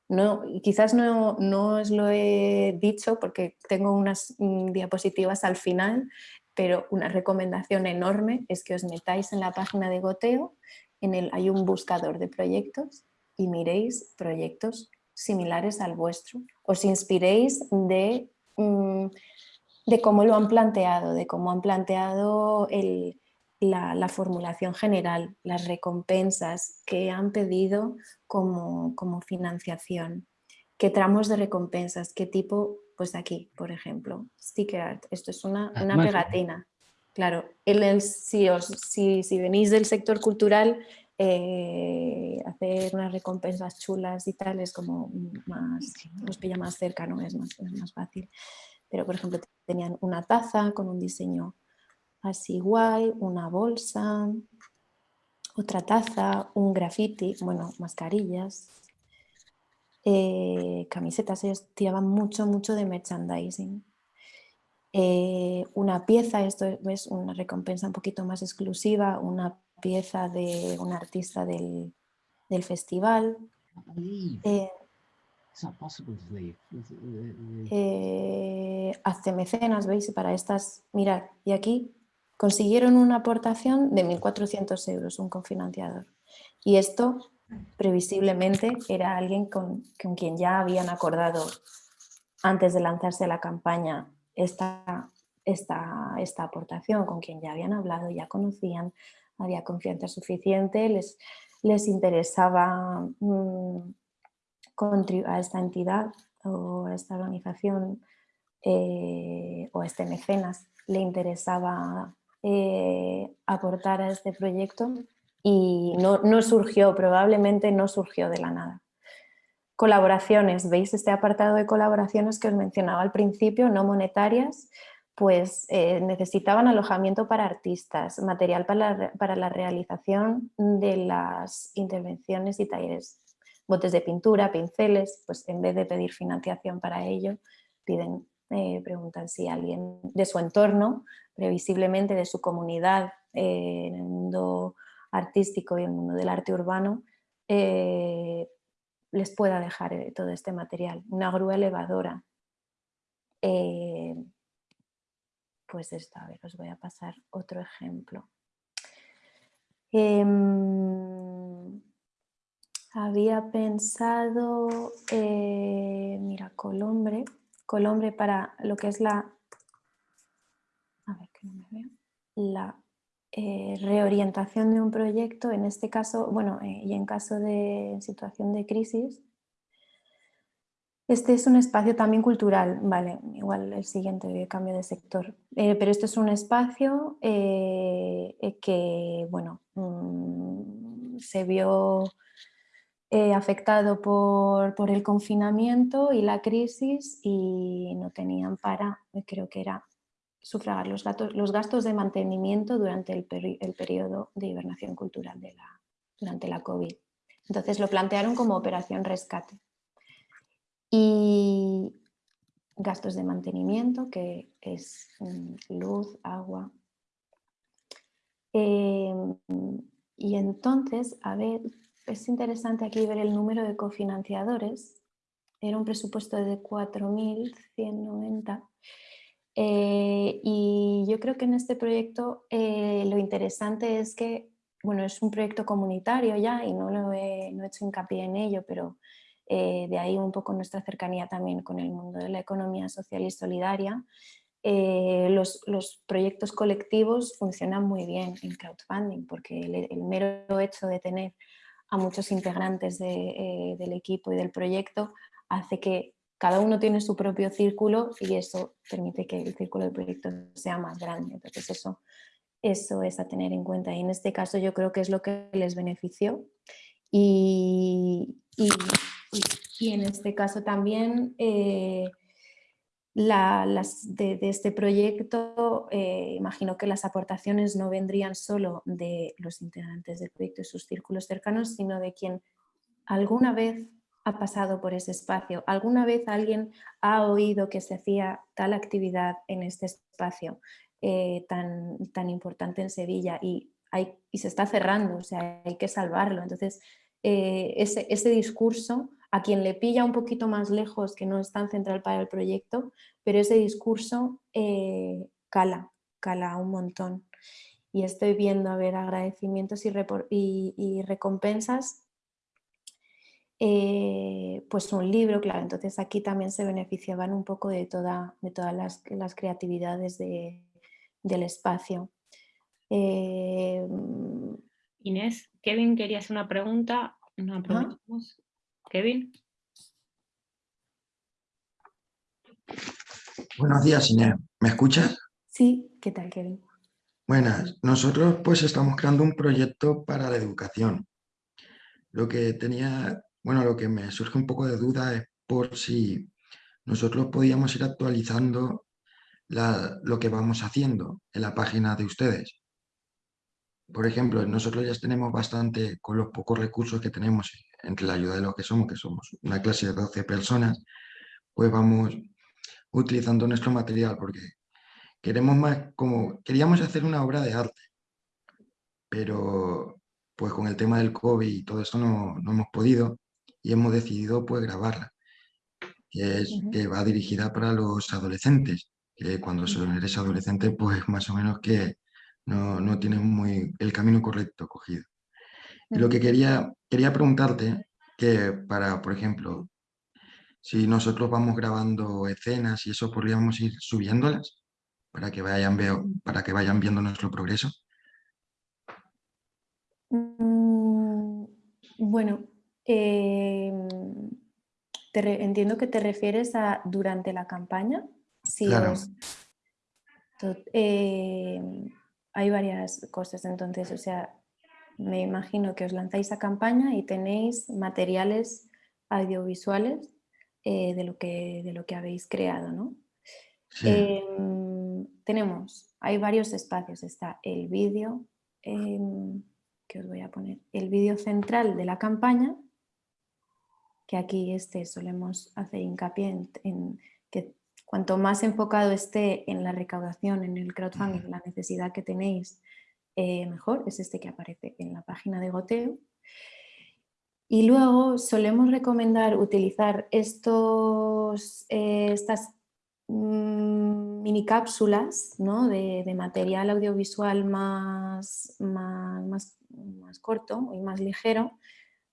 no, quizás no, no, os lo he dicho porque tengo unas mm, diapositivas al final, pero una recomendación enorme es que os metáis en la página de goteo, en el, hay un buscador de proyectos y miréis proyectos similares al vuestro. Os inspiréis de, mm, de cómo lo han planteado, de cómo han planteado la, formulación general, las recompensas que han pedido como, financiación, qué tramos de recompensas, qué tipo, pues aquí, por ejemplo, sticker art, esto es una, ah, pegatina. Claro, el, si, os, si, si venís del sector cultural, eh, hacer unas recompensas chulas y tal es como más, pilla más cerca, ¿no? es, más, es más fácil. Pero por ejemplo tenían una taza con un diseño así guay, una bolsa, otra taza, un graffiti, bueno, mascarillas, eh, camisetas, ellos tiraban mucho, mucho de merchandising. Eh, una pieza, esto es una recompensa un poquito más exclusiva, una pieza de un artista del, del festival. Eh, eh, hace mecenas, ¿veis? Para estas, mirad, y aquí consiguieron una aportación de 1.400 euros, un confinanciador. Y esto, previsiblemente, era alguien con, con, quien ya habían acordado antes de lanzarse la campaña esta, esta, esta aportación, con quien ya habían hablado, ya conocían, había confianza suficiente, les, les interesaba mm, a esta entidad o a esta organización eh, o a este mecenas le interesaba eh, aportar a este proyecto y no, no, surgió, probablemente no surgió de la nada. Colaboraciones, ¿veis este apartado de colaboraciones que os mencionaba al principio, no monetarias? pues eh, necesitaban alojamiento para artistas, material para la, realización de las intervenciones y talleres, botes de pintura, pinceles, pues en vez de pedir financiación para ello, piden, eh, preguntan si alguien de su entorno, previsiblemente de su comunidad eh, en el mundo artístico y en el mundo del arte urbano, les pueda dejar todo este material. Una grúa elevadora, pues esto, a ver, os voy a pasar otro ejemplo. Em, había pensado, eh, mira, Colombre, Colombre para lo que es la, la eh, reorientación de un proyecto, en este caso, bueno, eh, y en caso de situación de crisis, este es un espacio también cultural, vale, igual el siguiente cambio de sector, eh, pero este es un espacio que, bueno, mm, se vio afectado por, por, el confinamiento y la crisis y no tenían para, creo que era sufragar los, los gastos de mantenimiento durante el, periodo de hibernación cultural durante la COVID. Entonces lo plantearon como operación rescate y gastos de mantenimiento, que es mm, luz, agua. Em, y entonces, a ver, es interesante aquí ver el número de cofinanciadores. Era un presupuesto de 4.190. Eh, y yo creo que en este proyecto eh, lo interesante es que, bueno, es un proyecto comunitario ya y no, lo he, no he hecho hincapié en ello, pero eh, de ahí un poco nuestra cercanía también con el mundo de la economía social y solidaria. Eh, los, proyectos colectivos funcionan muy bien en crowdfunding porque el, mero hecho de tener a muchos integrantes eh, del equipo y del proyecto hace que cada uno tiene su propio círculo y eso permite que el círculo del proyecto sea más grande. Entonces eso, eso es a tener en cuenta y en este caso yo creo que es lo que les benefició y, y, en este caso también eh, las, de, este proyecto, eh, imagino que las aportaciones no vendrían solo de los integrantes del proyecto y sus círculos cercanos, sino de quien alguna vez ha pasado por ese espacio, alguna vez alguien ha oído que se hacía tal actividad en este espacio eh, tan, tan importante en Sevilla y, hay, y se está cerrando, o sea, hay que salvarlo. Entonces, eh, ese, ese, discurso a quien le pilla un poquito más lejos, que no es tan central para el proyecto, pero ese discurso eh, cala, cala un montón. Y estoy viendo, a ver, agradecimientos y, y, recompensas, eh, pues un libro, claro, entonces aquí también se beneficiaban un poco de, toda, de todas las, las creatividades de, del espacio. Inés, Kevin quería hacer una pregunta. Una pregunta. Kevin. Buenos días, Inés. ¿Me escuchas? Sí, ¿qué tal, Kevin? Buenas. Nosotros pues estamos creando un proyecto para la educación. Lo que tenía, bueno, lo que me surge un poco de duda es por si nosotros podíamos ir actualizando lo que vamos haciendo en la página de ustedes por ejemplo, nosotros ya tenemos bastante, con los pocos recursos que tenemos entre la ayuda de los que somos, que somos una clase de 12 personas, pues vamos utilizando nuestro material, porque queremos más, como queríamos hacer una obra de arte, pero pues con el tema del COVID y todo esto no, hemos podido y hemos decidido pues grabarla, que, es, que va dirigida para los adolescentes, que cuando eres adolescente pues más o menos que no, no tienes muy el camino correcto cogido. Y lo que quería, quería preguntarte, que para, por ejemplo, si nosotros vamos grabando escenas y eso, podríamos ir subiéndolas para que vayan, veo, para que vayan viendo nuestro progreso. Mm, bueno, em, entiendo que te refieres a durante la campaña. Sí, claro. Em, hay varias cosas, entonces, o sea, me imagino que os lanzáis a campaña y tenéis materiales audiovisuales eh, de, lo que, de lo que habéis creado, ¿no? Em, tenemos, hay varios espacios, está el vídeo, em, que os voy a poner, el vídeo central de la campaña, que aquí este solemos hacer hincapié en que Cuanto más enfocado esté en la recaudación, en el crowdfunding, la necesidad que tenéis, eh, mejor. Es este que aparece en la página de goteo. Y luego solemos recomendar utilizar estos, eh, estas mm, mini cápsulas de, material audiovisual más, más, más, más corto y más ligero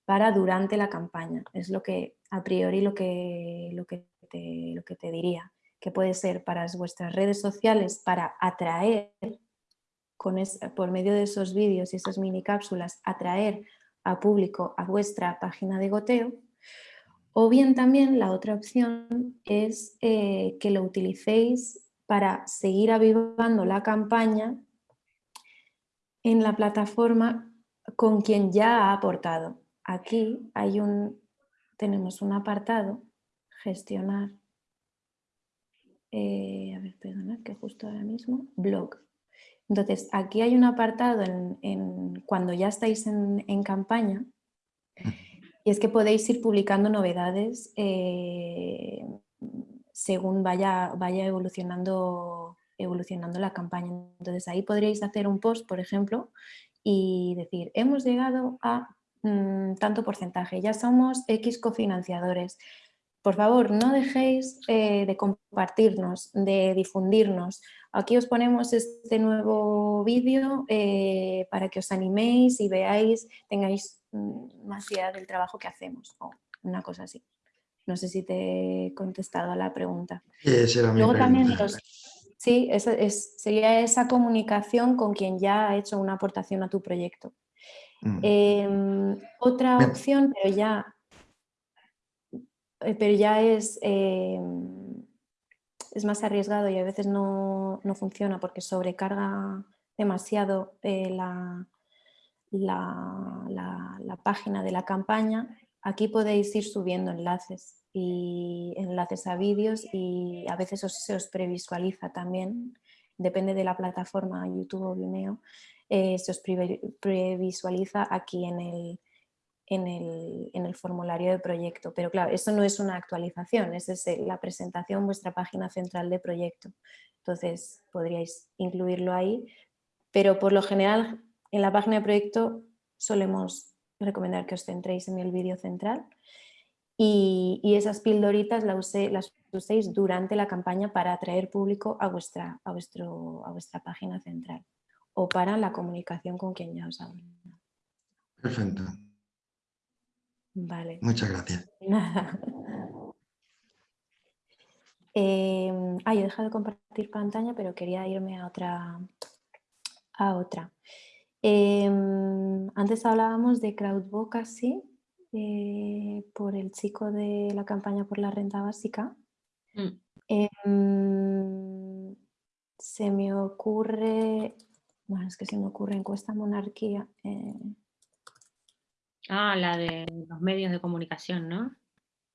para durante la campaña. Es lo que a priori lo que, lo que, te, lo que te diría, que puede ser para vuestras redes sociales para atraer, con por medio de esos vídeos y esas mini cápsulas, atraer a público a vuestra página de goteo, o bien también la otra opción es eh, que lo utilicéis para seguir avivando la campaña en la plataforma con quien ya ha aportado aquí hay un, tenemos un apartado, gestionar, eh, a ver, perdonad que justo ahora mismo, blog. Entonces, aquí hay un apartado en, cuando ya estáis en, campaña y es que podéis ir publicando novedades eh, según vaya, vaya evolucionando, evolucionando la campaña. Entonces, ahí podríais hacer un post, por ejemplo, y decir, hemos llegado a Mm, tanto porcentaje, ya somos X cofinanciadores. Por favor, no dejéis eh, de compartirnos, de difundirnos. Aquí os ponemos este nuevo vídeo eh, para que os animéis y veáis, tengáis mm, más idea del trabajo que hacemos o una cosa así. No sé si te he contestado a la pregunta. Sí, Luego también sí, sería esa comunicación con quien ya ha hecho una aportación a tu proyecto. Mm. Em, otra opción, pero ya, eh, pero ya es, em, es más arriesgado y a veces no, funciona porque sobrecarga demasiado eh, la, la, página de la campaña. Aquí podéis ir subiendo enlaces y enlaces a vídeos y a veces se os previsualiza también, depende de la plataforma YouTube o Vimeo, eh, se os previsualiza aquí en el, en el, formulario de proyecto. Pero claro, esto no es una actualización, es la presentación, vuestra página central de proyecto. Entonces podríais incluirlo ahí, pero por lo general en la página de proyecto solemos recomendar que os centréis en el vídeo central y, esas pildoritas las, las uséis durante la campaña para atraer público a vuestra, a vuestro, a vuestra página central o para la comunicación con quien ya os hablo. Perfecto. Vale. Muchas gracias. <laughs> Nada. Eh, ah, he dejado de compartir pantalla, pero quería irme a otra. A otra. Em, antes hablábamos de crowdvocacy eh, por el chico de la campaña por la renta básica. Mm. Em, se me ocurre bueno, es que se me ocurre encuesta monarquía. Ah, la de los medios de comunicación, ¿no?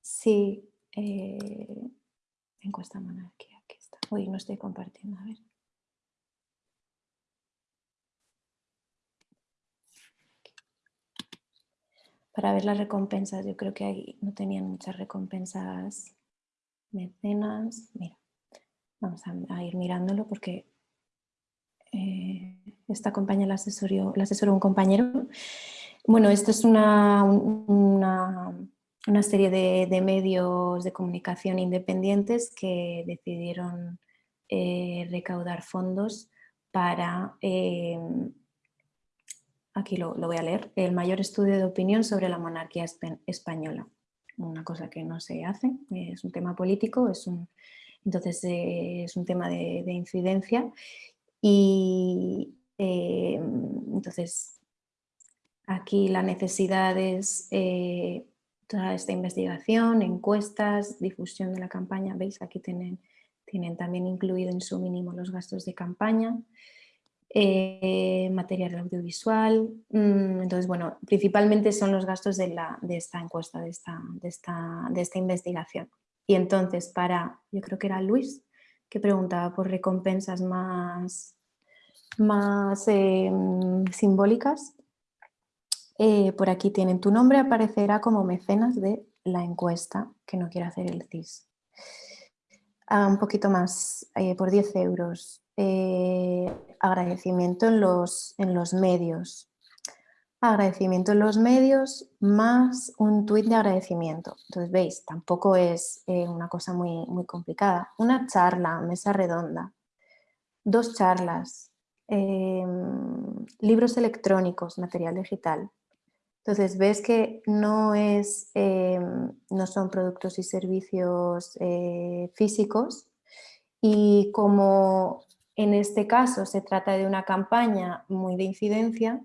Sí, eh, encuesta monarquía, aquí está. Uy, no estoy compartiendo, a ver. Para ver las recompensas, yo creo que ahí no tenían muchas recompensas mecenas. Mira, vamos a ir mirándolo porque eh, esta compañía la asesoró, la asesoró un compañero. Bueno, esto es una, una, serie de, medios de comunicación independientes que decidieron eh, recaudar fondos para, eh, aquí lo, voy a leer, el mayor estudio de opinión sobre la monarquía española. Una cosa que no se hace, es un tema político, es un, entonces es un tema de, de incidencia y eh, entonces aquí la necesidad es eh, toda esta investigación, encuestas, difusión de la campaña. Veis, aquí tienen, tienen también incluido en su mínimo los gastos de campaña. Eh, material audiovisual. Mm, entonces, bueno, principalmente son los gastos de, la, de esta encuesta, de esta, de, esta, de esta investigación. Y entonces para, yo creo que era Luis, que preguntaba por recompensas más, más em, simbólicas. Eh, por aquí tienen tu nombre, aparecerá como mecenas de la encuesta, que no quiere hacer el CIS. Ah, un poquito más, eh, por 10 euros. Eh, agradecimiento en los, en los medios. Agradecimiento en los medios más un tuit de agradecimiento. Entonces, veis, tampoco es una cosa muy, muy complicada. Una charla, mesa redonda, dos charlas, Em, libros electrónicos, material digital, Entonces ves que no, es, eh, no son productos y servicios eh, físicos y como en este caso se trata de una campaña muy de incidencia,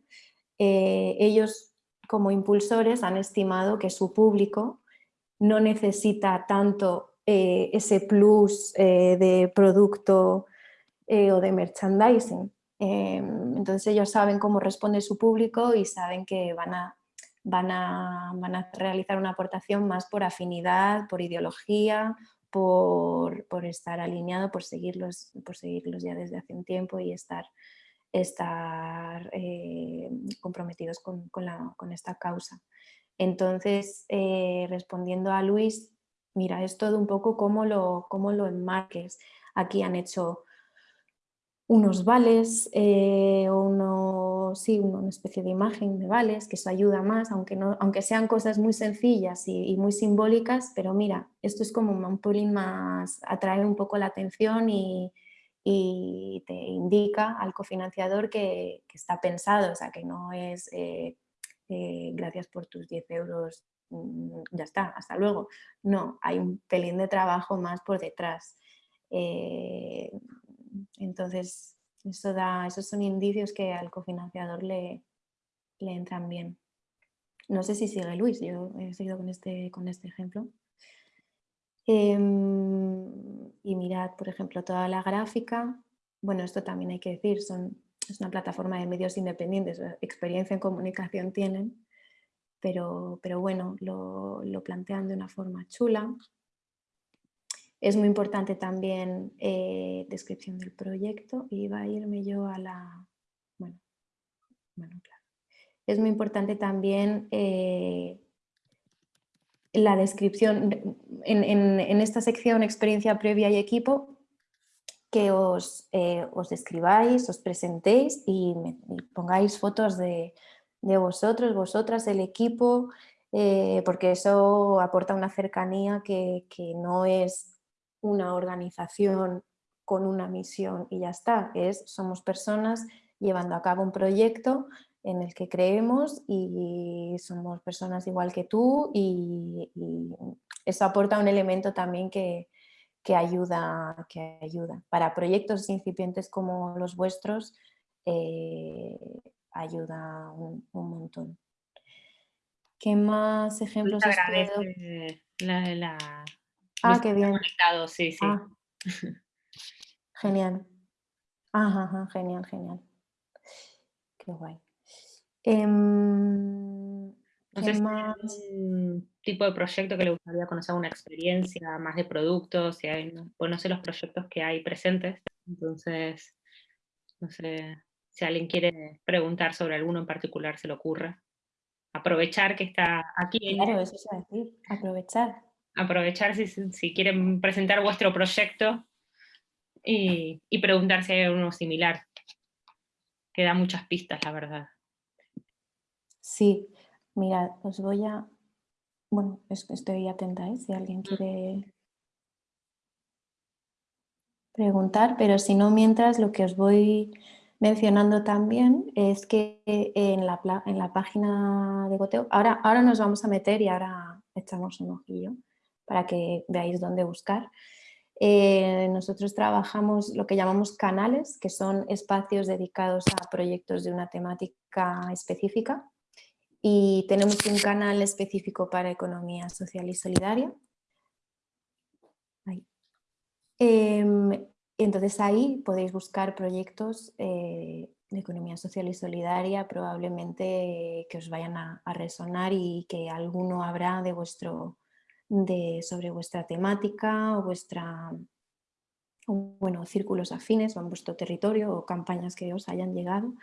eh, ellos como impulsores han estimado que su público no necesita tanto ese plus de producto o de merchandising. entonces ellos saben cómo responde su público y saben que van a van a, realizar una aportación más por afinidad, por ideología, por, estar alineado, por seguirlos, por seguirlos ya desde hace un tiempo y estar, estar eh, comprometidos con, esta causa. Entonces, eh, respondiendo a Luis, mira, es todo un poco cómo lo, cómo lo enmarques. Aquí han hecho unos vales eh, o sí, una especie de imagen de vales, que eso ayuda más, aunque, no, aunque sean cosas muy sencillas y, muy simbólicas, pero mira, esto es como un pelín más, atrae un poco la atención y, te indica al cofinanciador que, está pensado, o sea, que no es eh, eh, gracias por tus 10 euros, mm, ya está, hasta luego. No, hay un pelín de trabajo más por detrás. Entonces, eso da, esos son indicios que al cofinanciador le, le entran bien. No sé si sigue Luis, yo he seguido con este, con este ejemplo. Em, y mirad, por ejemplo, toda la gráfica. Bueno, esto también hay que decir, son, es una plataforma de medios independientes, experiencia en comunicación tienen, pero, pero bueno, lo, lo plantean de una forma chula. Es muy importante también eh, descripción del proyecto va a irme yo a la... Bueno, claro. Es muy importante también eh, la descripción, en, esta sección experiencia previa y equipo, que os, eh, os describáis, os presentéis y, pongáis fotos de, vosotros, vosotras, el equipo, porque eso aporta una cercanía que, que no es una organización con una misión y ya está, es somos personas llevando a cabo un proyecto en el que creemos y somos personas igual que tú y, eso aporta un elemento también que, ayuda, que ayuda. Para proyectos incipientes como los vuestros eh, ayuda un, montón. ¿Qué más ejemplos la, Ah, qué bien. Conectado, sí, sí. Ah. <laughs> Genial. Ajá, genial, genial. Qué guay. ¿qué más? un tipo de proyecto que le gustaría conocer, una experiencia más de productos, si hay, pues no sé los proyectos que hay presentes, entonces, no sé si alguien quiere preguntar sobre alguno en particular, se le ocurre. Aprovechar que está aquí. Claro, eso es decir, aprovechar aprovechar si, quieren presentar vuestro proyecto y, preguntar si hay uno similar, que da muchas pistas, la verdad. Sí, mira, os voy a... Bueno, estoy atenta, ¿eh? si alguien mm. quiere preguntar, pero si no, mientras lo que os voy mencionando también es que en la, en la página de Goteo, ahora, ahora nos vamos a meter y ahora echamos un ojillo, para que veáis dónde buscar. Eh, nosotros trabajamos lo que llamamos canales, que son espacios dedicados a proyectos de una temática específica y tenemos un canal específico para economía social y solidaria. Em, entonces ahí podéis buscar proyectos eh, de economía social y solidaria probablemente que os vayan a resonar y que alguno habrá de vuestro de, sobre vuestra temática o vuestra, bueno, círculos afines o en vuestro territorio o campañas que os hayan llegado.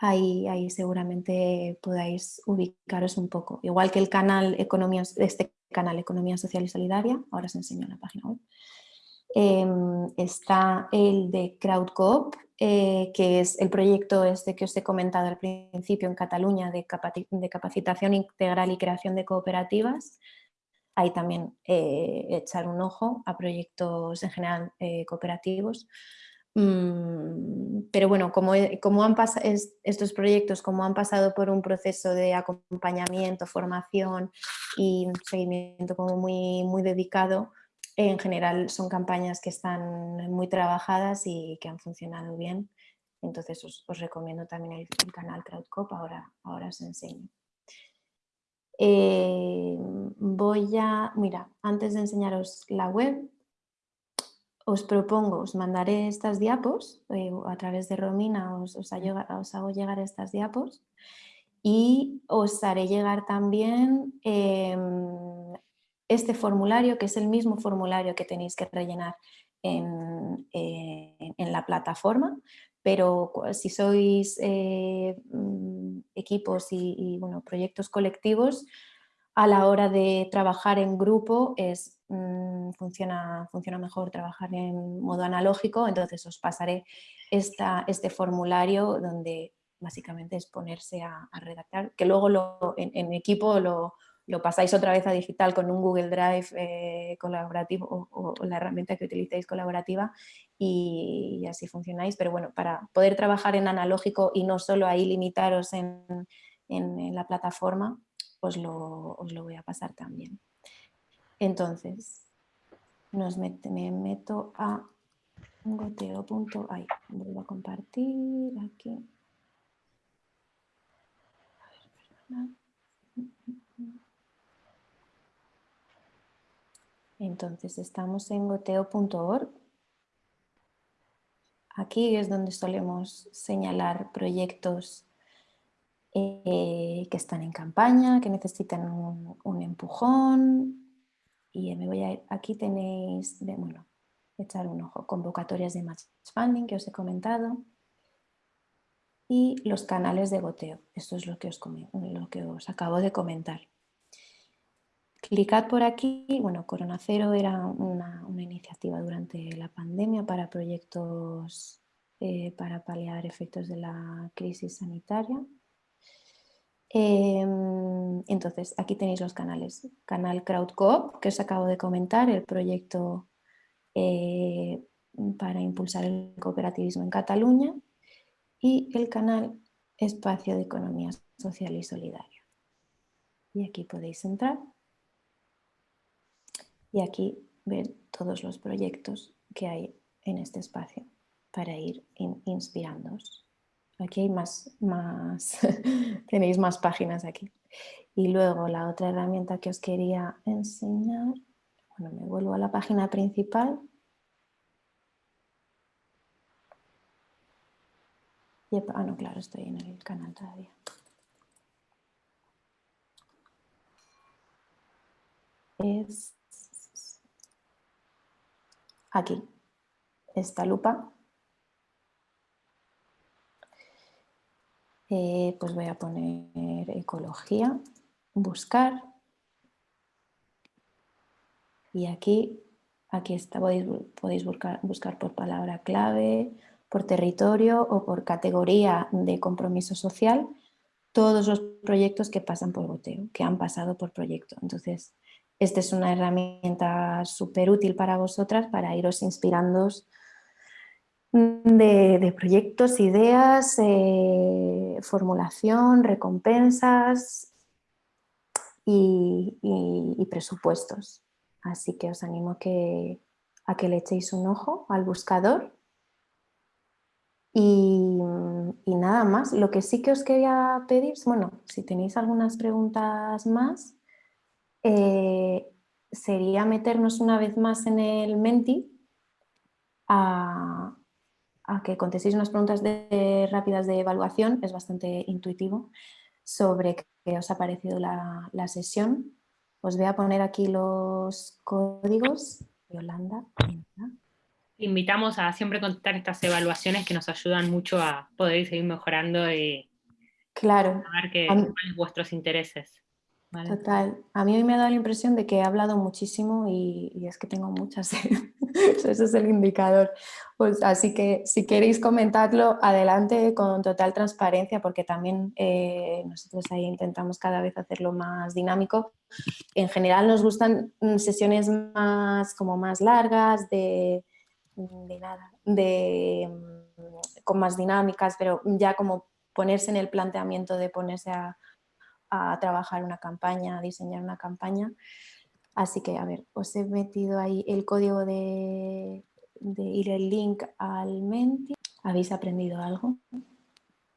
Ahí, ahí seguramente podáis ubicaros un poco. Igual que el canal Economía, este canal Economía Social y Solidaria, ahora os enseño la página web, em, está el de CrowdCoop, eh, que es el proyecto este que os he comentado al principio en Cataluña de, de capacitación integral y creación de cooperativas, Ahí también eh, echar un ojo a proyectos en general eh, cooperativos. Mm, pero bueno, como, como han estos proyectos, como han pasado por un proceso de acompañamiento, formación y seguimiento como muy, muy dedicado, en general son campañas que están muy trabajadas y que han funcionado bien. Entonces os, recomiendo también el, canal CrowdCop, ahora, ahora os enseño. Eh, voy a, mira, antes de enseñaros la web, os propongo, os mandaré estas diapos, eh, a través de Romina os, os, hago llegar estas diapos y os haré llegar también em, este formulario, que es el mismo formulario que tenéis que rellenar en, eh, la plataforma, pero si sois eh, mm, equipos y, bueno, proyectos colectivos, a la hora de trabajar en grupo es, mm, funciona, funciona mejor trabajar en modo analógico, entonces os pasaré esta, este formulario donde básicamente es ponerse a, redactar, que luego lo, en, equipo lo, lo, pasáis otra vez a digital con un Google Drive eh, colaborativo o, la herramienta que utilicéis colaborativa y, así funcionáis, pero bueno, para poder trabajar en analógico y no solo ahí limitaros en, en la plataforma, os lo, os lo voy a pasar también. Entonces, nos me meto a goteo. Ay, vuelvo a compartir aquí. Entonces estamos en goteo.org. Aquí es donde solemos señalar proyectos eh, que están en campaña, que necesitan un, empujón. Y me voy a aquí tenéis, bueno, echar un ojo, convocatorias de match funding que os he comentado y los canales de goteo. Esto es lo que os, lo que os acabo de comentar. Clicad por aquí, bueno, Corona Cero era una, iniciativa durante la pandemia para proyectos eh, para paliar efectos de la crisis sanitaria Em, entonces, aquí tenéis los canales. Canal CrowdCoop, que os acabo de comentar, el proyecto eh, para impulsar el cooperativismo en Cataluña y el canal Espacio de Economía Social y Solidaria. Y aquí podéis entrar y aquí ver todos los proyectos que hay en este espacio para ir inspirándoos. Aquí hay más, más <laughs> tenéis más páginas aquí. Y luego la otra herramienta que os quería enseñar, bueno, me vuelvo a la página principal. ah, no, claro, estoy en el canal todavía. Es aquí, esta lupa Eh, pues voy a poner ecología, buscar y aquí, aquí está, podéis, podéis buscar, buscar por palabra clave, por territorio o por categoría de compromiso social todos los proyectos que pasan por goteo, que han pasado por proyecto. Entonces, esta es una herramienta súper útil para vosotras para iros inspirando de, proyectos, ideas, eh, formulación, recompensas y, presupuestos. Así que os animo que, a que le echéis un ojo al buscador. Y, nada más, lo que sí que os quería pedir, bueno, si tenéis algunas preguntas más, eh, sería meternos una vez más en el Menti a, a que contestéis unas preguntas de, rápidas de evaluación, es bastante intuitivo, sobre qué os ha parecido la, sesión. Os voy a poner aquí los códigos. Yolanda. Invitamos a siempre contestar estas evaluaciones que nos ayudan mucho a poder seguir mejorando y claro. a ver qué, cuáles vuestros intereses. Total. A mí me ha dado la impresión de que he hablado muchísimo y, es que tengo muchas. <laughs> <laughs> Ese es el indicador. Pues, así que si queréis comentarlo, adelante con total transparencia porque también eh, nosotros ahí intentamos cada vez hacerlo más dinámico. En general nos gustan mm, sesiones más, como más largas, de, nada, de con más dinámicas, pero ya como ponerse en el planteamiento de ponerse a, a trabajar una campaña, a diseñar una campaña. Así que, a ver, os he metido ahí el código de, ir el link al Menti. ¿Habéis aprendido algo?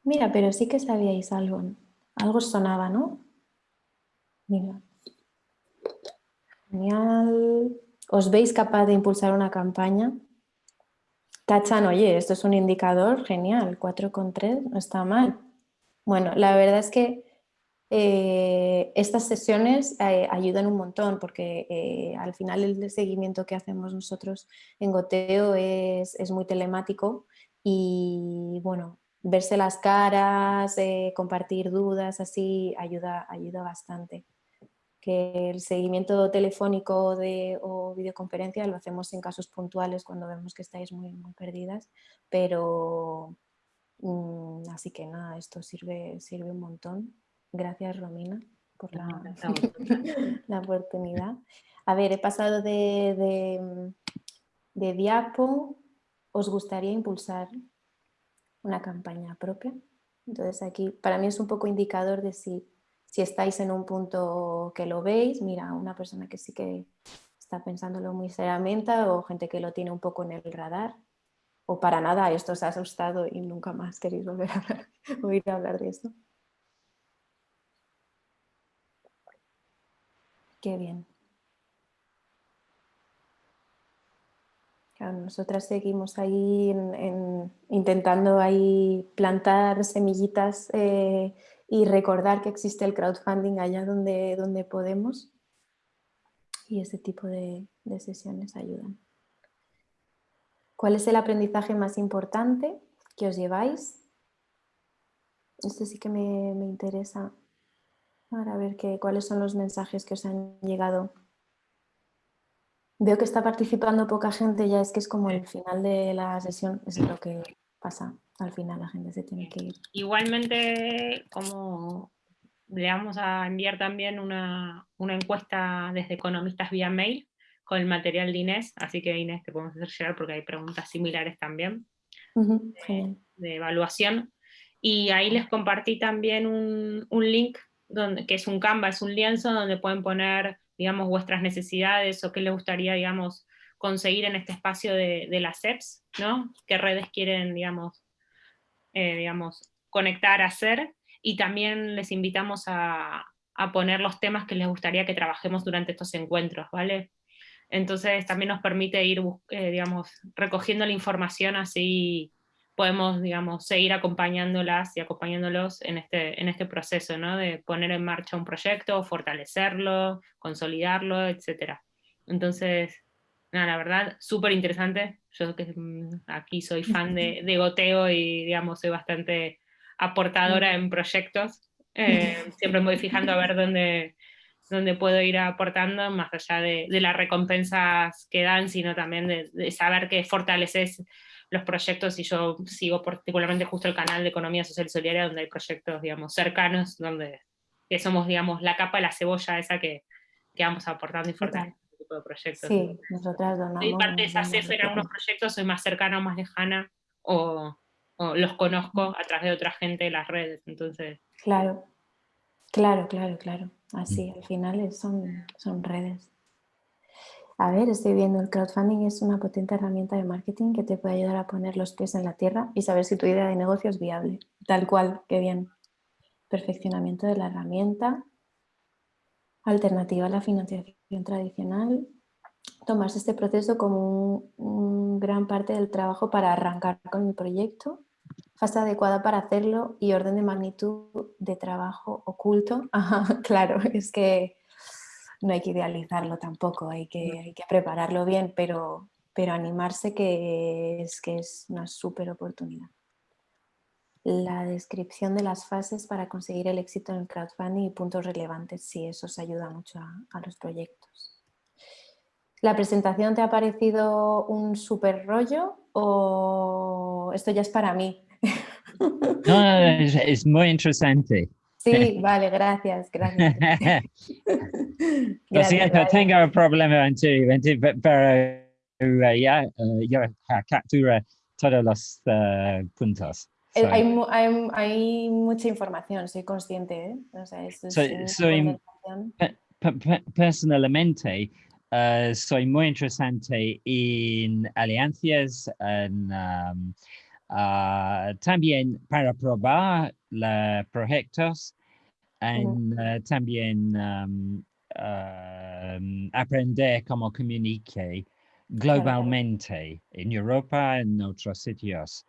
Mira, pero sí que sabíais algo. Algo sonaba, ¿no? Mira. Genial. ¿Os veis capaz de impulsar una campaña? Tachan, oye, esto es un indicador genial, 4,3, no está mal. Bueno, la verdad es que eh, estas sesiones eh, ayudan un montón porque eh, al final el seguimiento que hacemos nosotros en Goteo es, muy telemático y bueno, verse las caras, compartir dudas, así ayuda, ayuda bastante que el seguimiento telefónico o videoconferencia lo hacemos en casos puntuales cuando vemos que estáis muy, muy perdidas, pero mm, así que nada, esto sirve, sirve un montón. Gracias Romina por la, <laughs> la oportunidad. A ver, he pasado de, de, de diapo, ¿os gustaría impulsar una campaña propia? Entonces aquí para mí es un poco indicador de si si estáis en un punto que lo veis, mira, una persona que sí que está pensándolo muy seriamente o gente que lo tiene un poco en el radar o para nada esto os ha asustado y nunca más queréis volver a hablar, <laughs> oír hablar de esto. Qué bien. nosotras seguimos ahí intentando ahí plantar semillitas eh, y recordar que existe el crowdfunding allá donde, donde podemos y ese tipo de, sesiones ayudan. ¿Cuál es el aprendizaje más importante que os lleváis? Esto sí que me, interesa para ver que, cuáles son los mensajes que os han llegado. Veo que está participando poca gente, ya es que es como el final de la sesión, es lo que pasa al final la gente se tiene que ir. Igualmente, como le vamos a enviar también una, encuesta desde Economistas vía mail con el material de Inés, así que Inés te podemos hacer llegar porque hay preguntas similares también de, evaluación. Y ahí les compartí también un, link donde, que es un Canva, es un lienzo donde pueden poner, digamos, vuestras necesidades o qué les gustaría, digamos, conseguir en este espacio de, las EPS, ¿no? ¿Qué redes quieren, digamos, eh, digamos, conectar, hacer, y también les invitamos a, poner los temas que les gustaría que trabajemos durante estos encuentros, ¿vale? Entonces también nos permite ir, eh, digamos, recogiendo la información así podemos, digamos, seguir acompañándolas y acompañándolos en este, en este proceso, ¿no? De poner en marcha un proyecto, fortalecerlo, consolidarlo, etc. Entonces, la verdad, súper interesante. Yo que mm, aquí soy fan de, de, goteo y digamos soy bastante aportadora en proyectos. Eh, <laughs> siempre me voy fijando a ver dónde, dónde puedo ir aportando, más allá de, de las recompensas que dan, sino también de, saber que fortaleces los proyectos y yo sigo particularmente justo el canal de Economía Social y Solidaria donde hay proyectos, digamos, cercanos, donde que somos, digamos, la capa de la cebolla esa que, que vamos aportando y fortaleciendo de proyectos. Sí, nosotras donamos. Soy parte de esa CEFER en unos proyectos, soy más cercana o más lejana, o, los conozco a través de otra gente de las redes, entonces... Claro, claro, claro, claro. Así, al final son, son redes. A ver, estoy viendo, el crowdfunding es una potente herramienta de marketing que te puede ayudar a poner los pies en la tierra y saber si tu idea de negocio es viable. Tal cual, qué bien. Perfeccionamiento de la herramienta, alternativa a la financiación tradicional, tomarse este proceso como un, gran parte del trabajo para arrancar con el proyecto, fase adecuada para hacerlo y orden de magnitud de trabajo oculto. <laughs> claro, es que no hay que idealizarlo tampoco, hay que, hay que prepararlo bien, pero, pero animarse que es, que es una súper oportunidad la descripción de las fases para conseguir el éxito en el crowdfunding y puntos relevantes, si eso os ayuda mucho a, los proyectos. ¿La presentación te ha parecido un súper rollo o esto ya es para mí? No, es, muy interesante. Sí, <laughs> vale, gracias, gracias. <laughs> Lo siento, tengo un problema pero uh, ya, uh, yo captura todos los uh, puntos. Eh, So, hay, hay- hay mucha información, soy consciente. ¿eh? O sea, esto es So- una soy- conversación. pe- pe- personalmente, uh, soy muy interesante en alianzas, en, um, ah, también para probar los proyectos, en, uh, también um, um, aprender cómo comunicar globalmente en Europa, en otros sitios.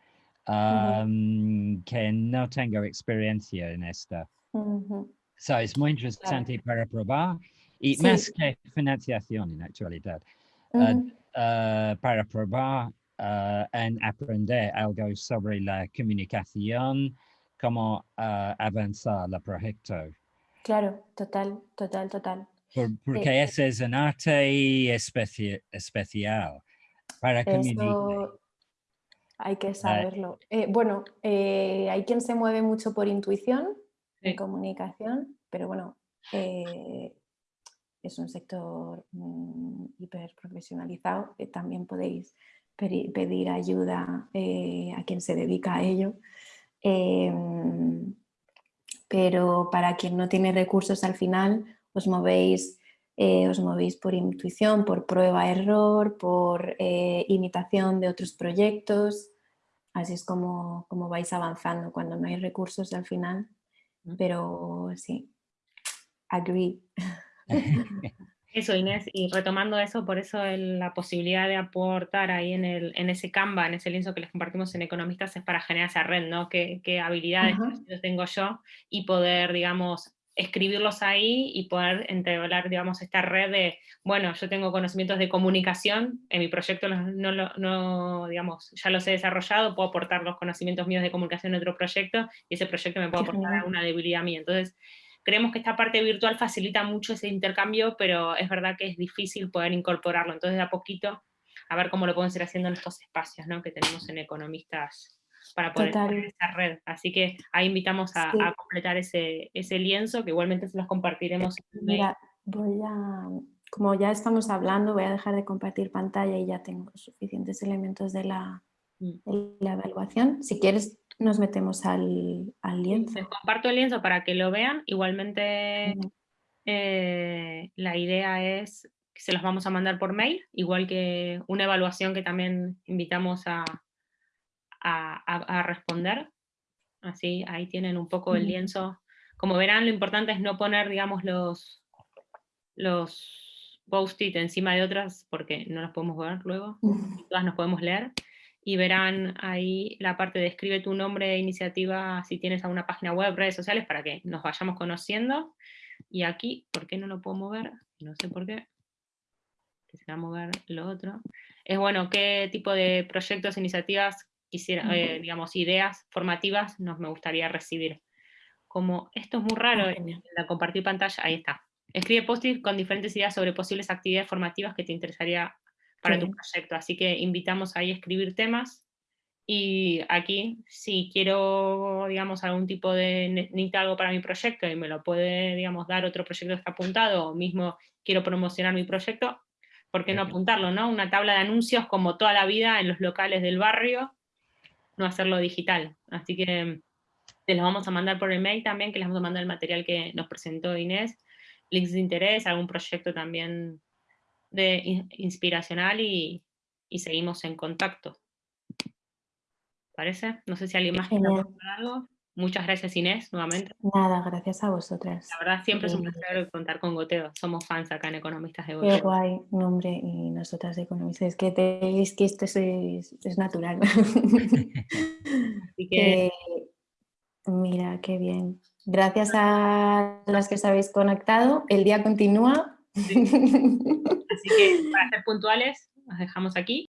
um, que no tengo experiencia en esto. Ujú. So, es muy interesante para probar y Sí. más que financiación en actualidad, uh, Ujú. uh, para probar uh, en aprender algo sobre la comunicación, cómo uh, avanzar el proyecto. Claro, total, total, total. Por- porque ese es un arte especi- especial para. Eso hay que saberlo. Eh, bueno, eh, hay quien se mueve mucho por intuición en Sí. comunicación, pero bueno, eh, es un sector mm, hiper profesionalizado. eh, también podéis pedir ayuda eh, a quien se dedica a ello. Em, pero para quien no tiene recursos al final, os movéis, eh, os movéis por intuición, por prueba, error, por eh, imitación de otros proyectos. Así es como, como vais avanzando cuando no hay recursos al final. Mm. Pero sí, agree. <laughs> Eso, Inés, y retomando eso, por eso el- la posibilidad de aportar ahí en, el, en ese Canva, en ese lienzo que les compartimos en Economistas, es para generar esa red, ¿no? ¿Qué, qué habilidades tengo yo? Y poder, digamos, escribirlos ahí y poder entablar, digamos, esta red de, bueno, yo tengo conocimientos de comunicación, en mi proyecto no, lo- no, digamos, ya los he desarrollado, puedo aportar los conocimientos míos de comunicación en otro proyecto, y ese proyecto me puede aportar alguna debilidad mía. Entonces, creemos que esta parte virtual facilita mucho ese intercambio, pero es verdad que es difícil poder incorporarlo. Entonces, de a poquito, a ver cómo lo podemos ir haciendo en estos espacios ¿no? que tenemos en Economistas para poder tener esa red. Así que ahí invitamos a, Sí. a completar ese, ese lienzo, que igualmente se los compartiremos. Mira, voy a, como ya estamos hablando, voy a dejar de compartir pantalla y ya tengo suficientes elementos de la, Mm. de la evaluación. Si quieres, nos metemos al, al lienzo. Les comparto el lienzo para que lo vean. Igualmente, eh, la idea es que se los vamos a mandar por mail, igual que una evaluación que también invitamos a, a, a- a responder. Así, ahí tienen un poco el lienzo. Como verán, lo importante es no poner, digamos, los, los post-it encima de otras, porque no los podemos ver luego todas nos podemos leer y verán ahí la parte de escribe tu nombre de iniciativa si tienes alguna página web, redes sociales, para que nos vayamos conociendo. Y aquí, ¿por qué no lo puedo mover? No sé por qué. Que se va a mover lo otro. Es bueno, ¿qué tipo de proyectos, iniciativas, quisiera, eh, digamos, ideas formativas nos me gustaría recibir? Como esto es muy raro, Ah, en genial. la compartir pantalla, ahí está. Escribe post con diferentes ideas sobre posibles actividades formativas que te interesaría para Qué tu proyecto. Así que invitamos ahí a escribir temas. Y aquí, si quiero, digamos, algún tipo de, ne- necesito algo para mi proyecto y me lo puede, digamos, dar otro proyecto que está apuntado, o mismo quiero promocionar mi proyecto, ¿por qué no apuntarlo, no? Una tabla de anuncios como toda la vida en los locales del barrio, no hacerlo digital. Así que te los vamos a mandar por email también, que les vamos a mandar el material que nos presentó Inés, links de interés, algún proyecto también de in- inspiracional y, y seguimos en contacto. ¿Parece? No sé si alguien más quiere aportar algo. Muchas gracias Inés, nuevamente. Nada, gracias a vosotras. La verdad siempre es un Eh, placer contar con Goteo. Somos fans acá en Economistas de Qué Goteo. guay, nombre, y nosotras de economistas. Es que, te, es, que esto es, es natural. <laughs> Así que Eh, mira, qué bien. Gracias a las que os habéis conectado. El día continúa. <laughs> así que para ser puntuales, nos dejamos aquí.